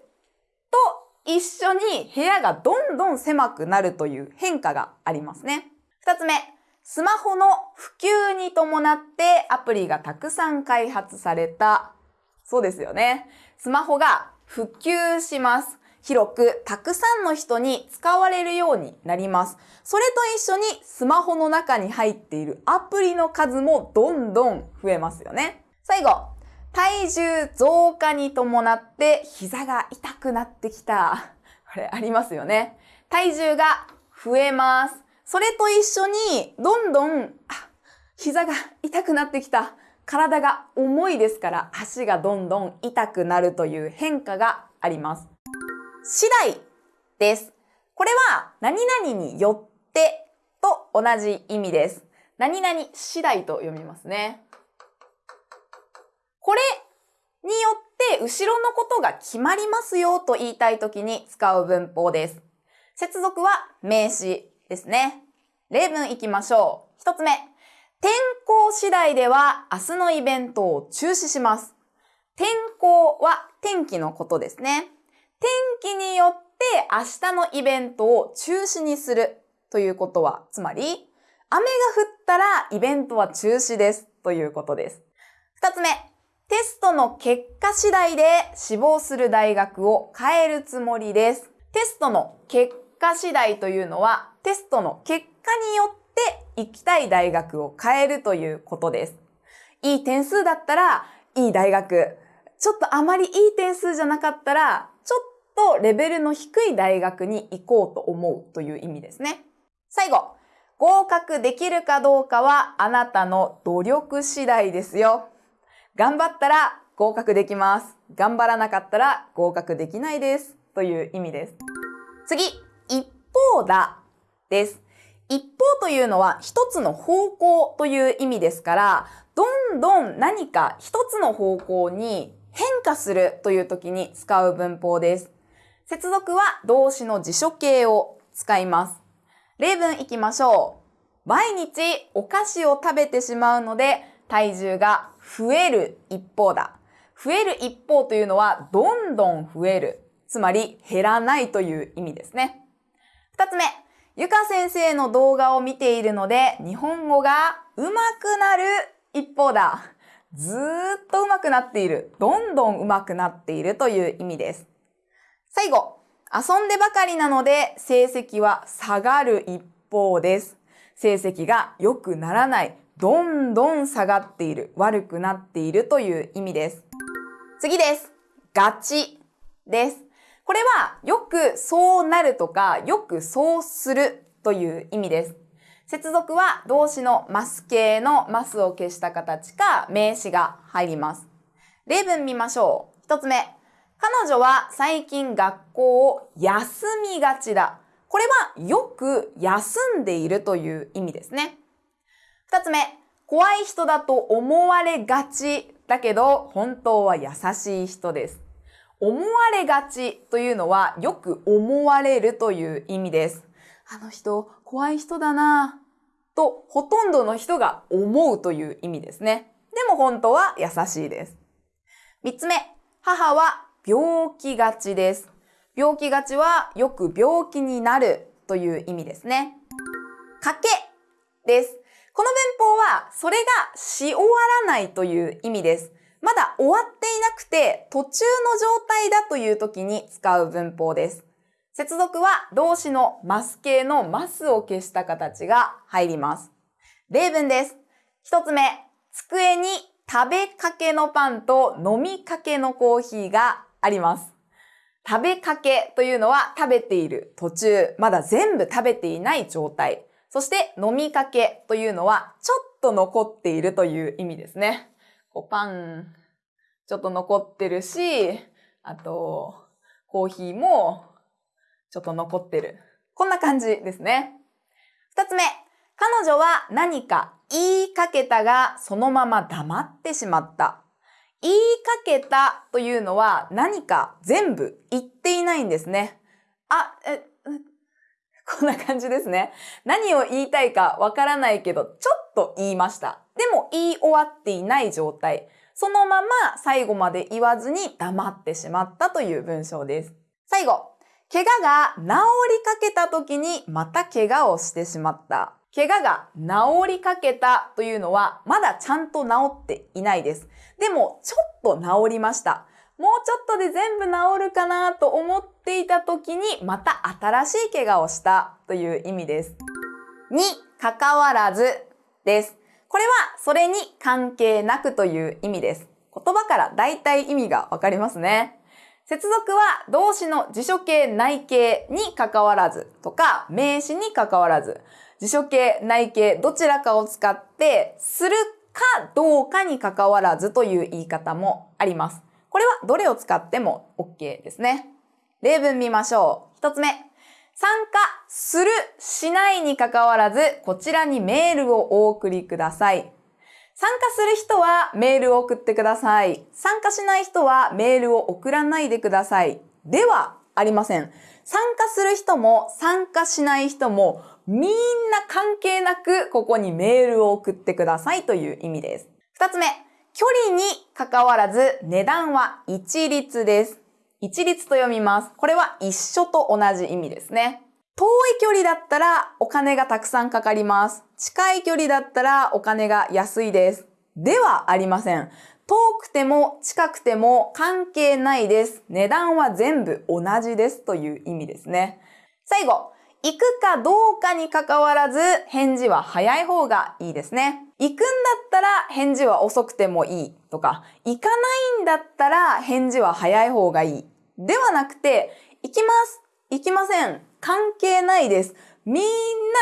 と一緒に部屋がどんどん狭くなるという変化がありますね。二つ目、スマホの普及に伴ってアプリがたくさん開発された。そうですよね。スマホが普及します。広くたくさんの人に使われるようになります。それと一緒にスマホの中に入っているアプリの数もどんどん増えますよね。最後、体重増加に伴って膝が痛くなってきた。これありますよね。体重が増えます。それと一緒にどんどん、あ、膝が痛くなってきた。体が重いですから足がどんどん痛くなるという変化があります。次第です。これは何々によってと同じ意味です。何々次第と読みますね。これによって後ろのことが決まりますよと言いたいときに使う文法です。接続は名詞ですね。例文いきましょう。一つ目。天候次第では明日のイベントを中止します。天候は天気のことですね。天気によって明日のイベントを中止にするということは、つまり、雨が降ったらイベントは中止ですということです。二つ目。テストの結果次第で志望する大学を変えるつもりです。テストの結果次第というのは、テストの結果によって行きたい大学を変えるということです。いい点数だったら、いい大学。ちょっとあまりいい点数じゃなかったら、とレベルの低い大学に行こうと思うという意味ですね。最後、合格できるかどうかはあなたの努力次第ですよ。頑張ったら合格できます。頑張らなかったら合格できないです。という意味です。次、一方だです。一方というのは一つの方向という意味ですから、どんどん何か一つの方向に変化するという時に使う文法です。接続は動詞の辞書形を使います。例文いきましょう。毎日お菓子を食べてしまうので体重が増える一方だ。増える一方というのは、どんどん増える。つまり、減らないという意味ですね。二つ目、ゆか先生の動画を見ているので、日本語が上手くなる一方だ。ずーっと上手くなっている。どんどん上手くなっているという意味です。最後、遊んでばかりなので成績は下がる一方です。成績が良くならない。どんどん下がっている、悪くなっているという意味です。次です。ガチです。これはよくそうなるとか、よくそうするという意味です。接続は動詞のマス形のマスを消した形か名詞が入ります。例文見ましょう。一つ目。彼女は最近学校を休みがちだ。これはよく休んでいるという意味ですね。二つ目、怖い人だと思われがちだけど、本当は優しい人です。思われがちというのは、よく思われるという意味です。あの人、怖い人だなぁと、ほとんどの人が思うという意味ですね。でも本当は優しいです。三つ目、母は病気がちです。病気がちはよく病気になるという意味ですね。賭けです。この文法は、それがし終わらないという意味です。まだ終わっていなくて、途中の状態だという時に使う文法です。接続は動詞のマス形のマスを消した形が入ります。例文です。一つ目、机に食べかけのパンと飲みかけのコーヒーがあります。食べかけというのは食べている途中、まだ全部食べていない状態。そして飲みかけというのはちょっと残っているという意味ですね。こうパン、ちょっと残ってるし、あと、コーヒーもちょっと残ってる。こんな感じですね。二つ目。彼女は何か言いかけたがそのまま黙ってしまった。言いかけたというのは何か全部言っていないんですね。あ、え、こんな感じですね。何を言いたいかわからないけど、ちょっと言いました。でも言い終わっていない状態。そのまま最後まで言わずに黙ってしまったという文章です。最後、怪我が治りかけた時にまた怪我をしてしまった。怪我が治りかけたというのはまだちゃんと治っていないです。でもちょっと治りました。もうちょっとで全部治るかなと思っていた時にまた新しい怪我をしたという意味です。に関わらずです。これはそれに関係なくという意味です。言葉から大体意味がわかりますね。接続は動詞の辞書形内形に関わらずとか名詞に関わらず辞書形内形どちらかを使ってするかどうかに関わらずという言い方もあります。これはどれを使っても OK ですね。例文見ましょう。一つ目。参加する、しないに関わらず、こちらにメールをお送りください。参加する人はメールを送ってください。参加しない人はメールを送らないでください。ではありません。参加する人も参加しない人もみんな関係なくここにメールを送ってくださいという意味です。二つ目、距離に関わらず値段は一律です。一律と読みます。これは一緒と同じ意味ですね。遠い距離だったらお金がたくさんかかります。近い距離だったらお金が安いです。ではありません。遠くても近くても関係ないです。値段は全部同じですという意味ですね。最後、行くかどうかに関わらず返事は早い方がいいですね。行くんだったら返事は遅くてもいいとか、行かないんだったら返事は早い方がいい。ではなくて、行きます。行きません。関係ないです。みん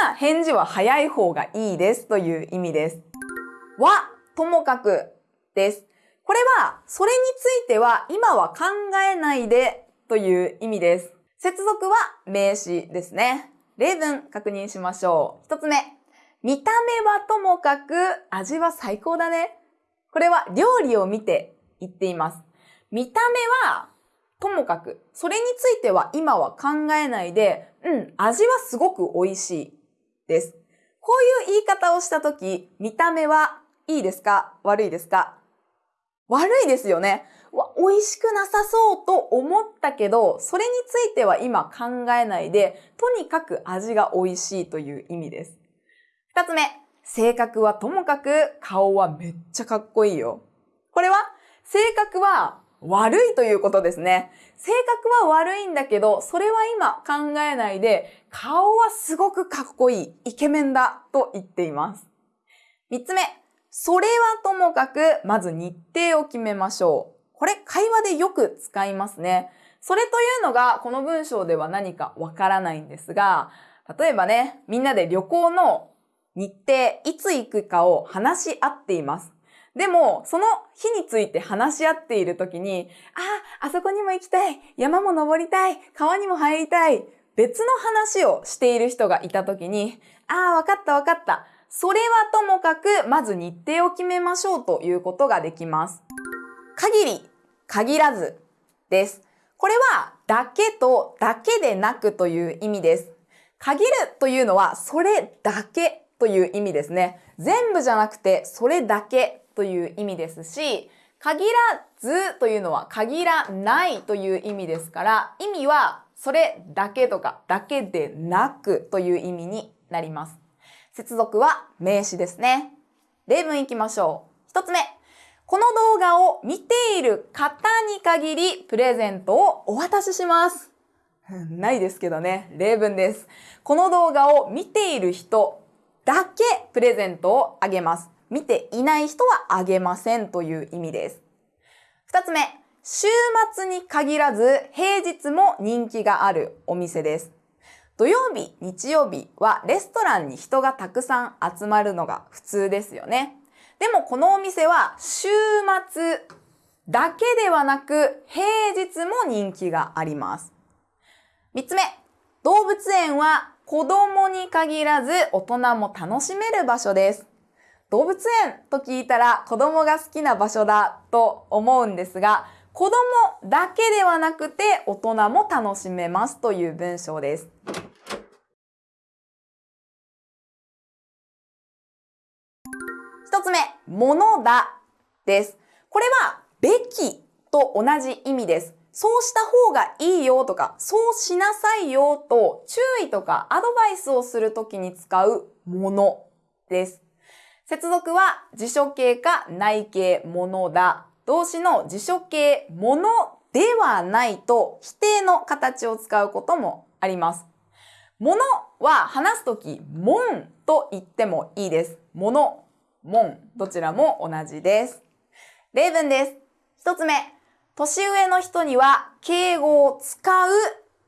な返事は早い方がいいですという意味です。は、ともかくです。これは、それについては今は考えないでという意味です。接続は名詞ですね。例文確認しましょう。一つ目。見た目はともかく味は最高だね。これは料理を見て言っています。見た目はともかく、それについては今は考えないで、うん、味はすごく美味しいです。こういう言い方をしたとき、見た目はいいですか？悪いですか？悪いですよね。わ、美味しくなさそうと思ったけど、それについては今考えないで、とにかく味が美味しいという意味です。二つ目、性格はともかく顔はめっちゃかっこいいよ。これは性格は悪いということですね。性格は悪いんだけど、それは今考えないで、顔はすごくかっこいい、イケメンだと言っています。三つ目、それはともかく、まず日程を決めましょう。これ会話でよく使いますね。それというのがこの文章では何かわからないんですが、例えばね、みんなで旅行の日程、いつ行くかを話し合っています。でも、その日について話し合っているときに、あ、あそこにも行きたい、山も登りたい、川にも入りたい、別の話をしている人がいたときに、ああ、わかったわかった。それはともかく、まず日程を決めましょうということができます。限り、限らずです。これは、だけとだけでなくという意味です。限るというのは、それだけという意味ですね。全部じゃなくて、それだけという意味ですし、限らずというのは限らないという意味ですから、意味はそれだけとかだけでなくという意味になります。接続は名詞ですね。例文いきましょう。一つ目。この動画を見ている方に限りプレゼントをお渡しします。ないですけどね。例文です。この動画を見ている人だけプレゼントをあげます。見ていない人はあげませんという意味です。二つ目、週末に限らず平日も人気があるお店です。土曜日、日曜日はレストランに人がたくさん集まるのが普通ですよね。でもこのお店は週末だけではなく平日も人気があります。三つ目、動物園は子供に限らず大人も楽しめる場所です。動物園と聞いたら子供が好きな場所だと思うんですが、子供だけではなくて大人も楽しめますという文章です。つ目、ものだです。これは、べきと同じ意味です。そうした方がいいよとか、そうしなさいよと注意とかアドバイスをするときに使うものです。接続は辞書形か内形ものだ。動詞の辞書形ものではないと否定の形を使うこともあります。ものは話すとき、もんと言ってもいいです。もの、もん、どちらも同じです。例文です。一つ目、年上の人には敬語を使う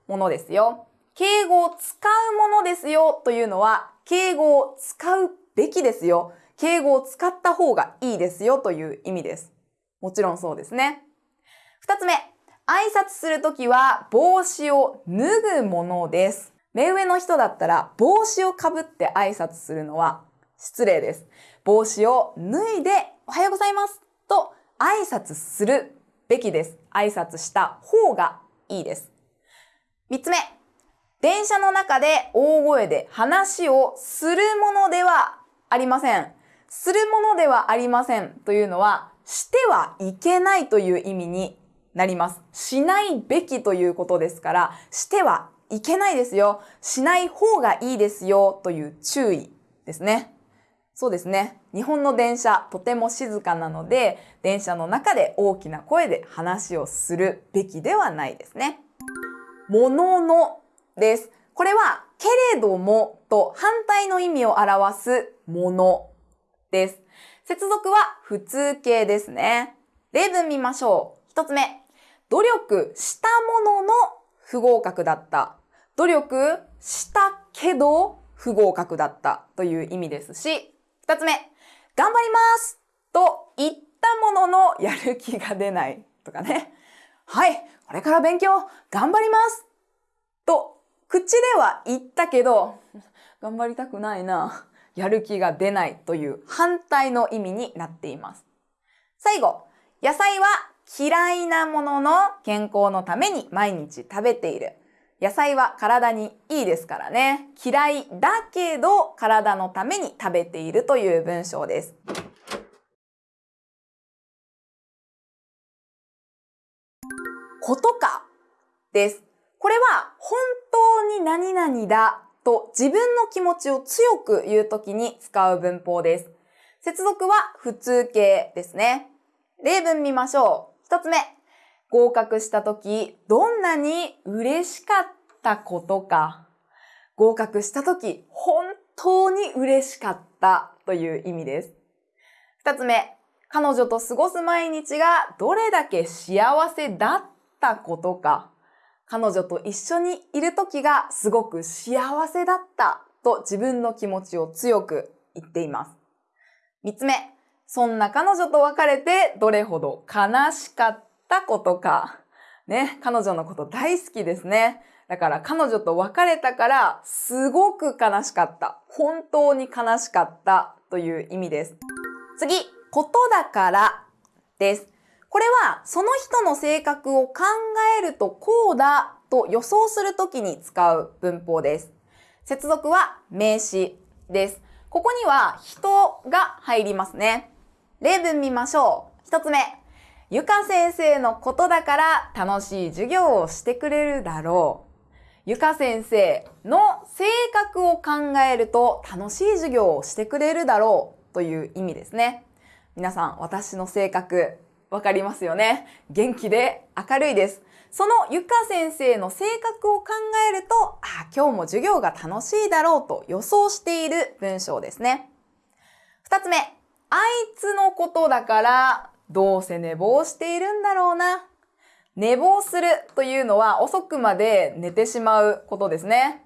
ものですよ。敬語を使うものですよというのは、敬語を使うべきですよ。敬語を使った方がいいですよという意味です。もちろんそうですね。二つ目、挨拶するときは帽子を脱ぐものです。目上の人だったら帽子をかぶって挨拶するのは失礼です。帽子を脱いでおはようございますと挨拶するべきです。挨拶した方がいいです。三つ目、電車の中で大声で話をするものではありません。するものではありませんというのは、してはいけないという意味になります。しないべきということですから、してはいけないですよ。しない方がいいですよという注意ですね。そうですね。日本の電車、とても静かなので、電車の中で大きな声で話をするべきではないですね。もののです。これは、けれどもと反対の意味を表すものです。接続は普通形ですね。例文見ましょう。一つ目。努力したものの不合格だった。努力したけど不合格だったという意味ですし、二つ目、頑張りますと言ったもののやる気が出ないとかね。はい、これから勉強頑張りますと口では言ったけど、頑張りたくないな。やる気が出ないという反対の意味になっています。最後、野菜は嫌いなものの健康のために毎日食べている。野菜は体にいいですからね。嫌いだけど体のために食べているという文章です。ことかです。これは本当に何々だと自分の気持ちを強く言うときに使う文法です。接続は普通形ですね。例文見ましょう。一つ目。合格した時、どんなに嬉しかったことか。合格した時、本当に嬉しかったという意味です。二つ目、彼女と過ごす毎日がどれだけ幸せだったことか。彼女と一緒にいる時がすごく幸せだったと自分の気持ちを強く言っています。三つ目、そんな彼女と別れてどれほど悲しかったったことか。ね、彼女のこと大好きですね。だから彼女と別れたからすごく悲しかった。本当に悲しかったという意味です。次、ことだからです。これはその人の性格を考えるとこうだと予想するときに使う文法です。接続は名詞です。ここには人が入りますね。例文見ましょう。一つ目。ゆか先生のことだから楽しい授業をしてくれるだろう。ゆか先生の性格を考えると楽しい授業をしてくれるだろうという意味ですね。皆さん、私の性格わかりますよね。元気で明るいです。そのゆか先生の性格を考えると、あ、今日も授業が楽しいだろうと予想している文章ですね。二つ目、あいつのことだからどうせ寝坊しているんだろうな。寝坊するというのは遅くまで寝てしまうことですね。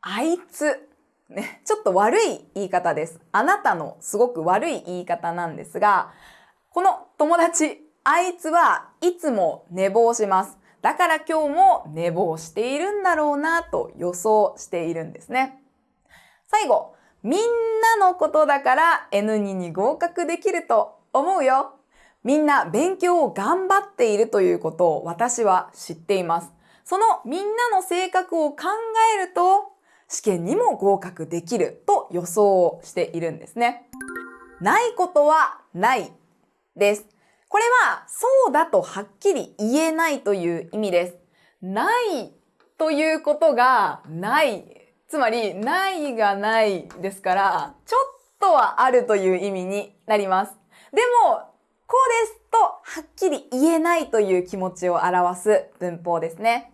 あいつ。ね、ちょっと悪い言い方です。あなたのすごく悪い言い方なんですが、この友達、あいつはいつも寝坊します。だから今日も寝坊しているんだろうなと予想しているんですね。最後、みんなのことだから N2 に合格できると思うよ。みんな勉強を頑張っているということを私は知っています。そのみんなの性格を考えると試験にも合格できると予想をしているんですね。ないことはないです。これはそうだとはっきり言えないという意味です。ないということがない。つまり、ないがないですから、ちょっとはあるという意味になります。でも、こうですとはっきり言えないという気持ちを表す文法ですね。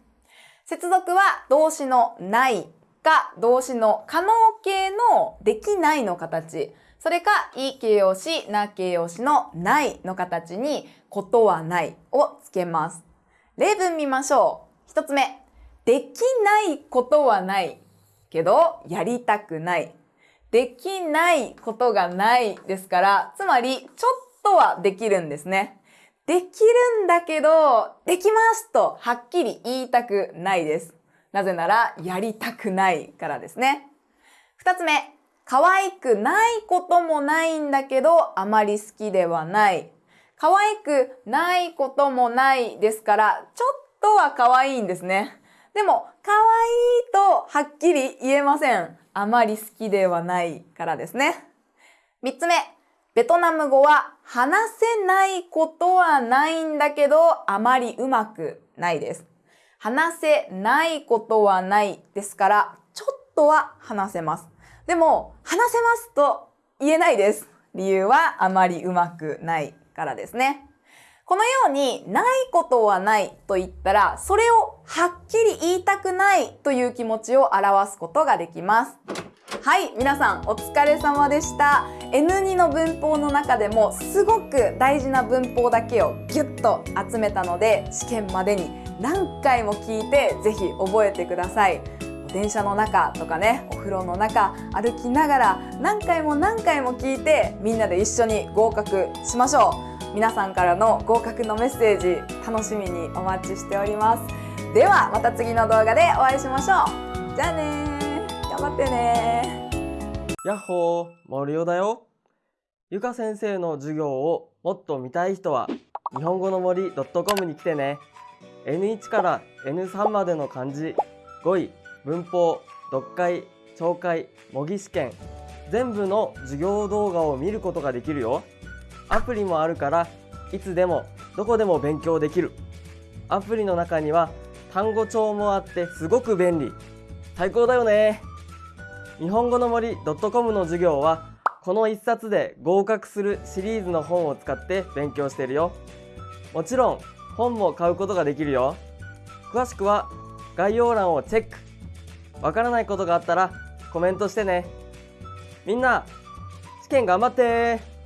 接続は動詞のないか動詞の可能形のできないの形。それか、い形容詞、な形容詞のないの形に、ことはないをつけます。例文見ましょう。一つ目。できないことはないけど、やりたくない。できないことがないですから、つまり、ちょっとはできるんですね。できるんだけど、できますとはっきり言いたくないです。なぜなら、やりたくないからですね。二つ目。可愛くないこともないんだけど、あまり好きではない。可愛くないこともないですから、ちょっとは可愛いんですね。でも、可愛いとはっきり言えません。あまり好きではないからですね。三つ目。ベトナム語は話せないことはないんだけど、あまりうまくないです。話せないことはないですから、ちょっとは話せます。でも、話せますと言えないです。理由はあまりうまくないからですね。このように、ないことはないと言ったら、それをはっきり言いたくないという気持ちを表すことができます。はい、皆さんお疲れ様でした。N2 の文法の中でもすごく大事な文法だけをギュッと集めたので、試験までに何回も聞いてぜひ覚えてください。電車の中とかねお風呂の中歩きながら何回も何回も聞いてみんなで一緒に合格しましょう皆さんからの合格のメッセージ楽しみにお待ちしておりますではまた次の動画でお会いしましょうじゃあね頑張ってね。やっほー森尾だよ。ゆか先生の授業をもっと見たい人は日本語の森 .com に来てね。N1 から N3 までの漢字語彙文法読解聴解模擬試験全部の授業動画を見ることができるよ。アプリもあるからいつでもどこでも勉強できる。アプリの中には単語帳もあってすごく便利。最高だよね。日本語の森 .com の授業はこの1冊で合格するシリーズの本を使って勉強しているよ。もちろん本も買うことができるよ。詳しくは概要欄をチェック。わからないことがあったらコメントしてね。みんな試験頑張って。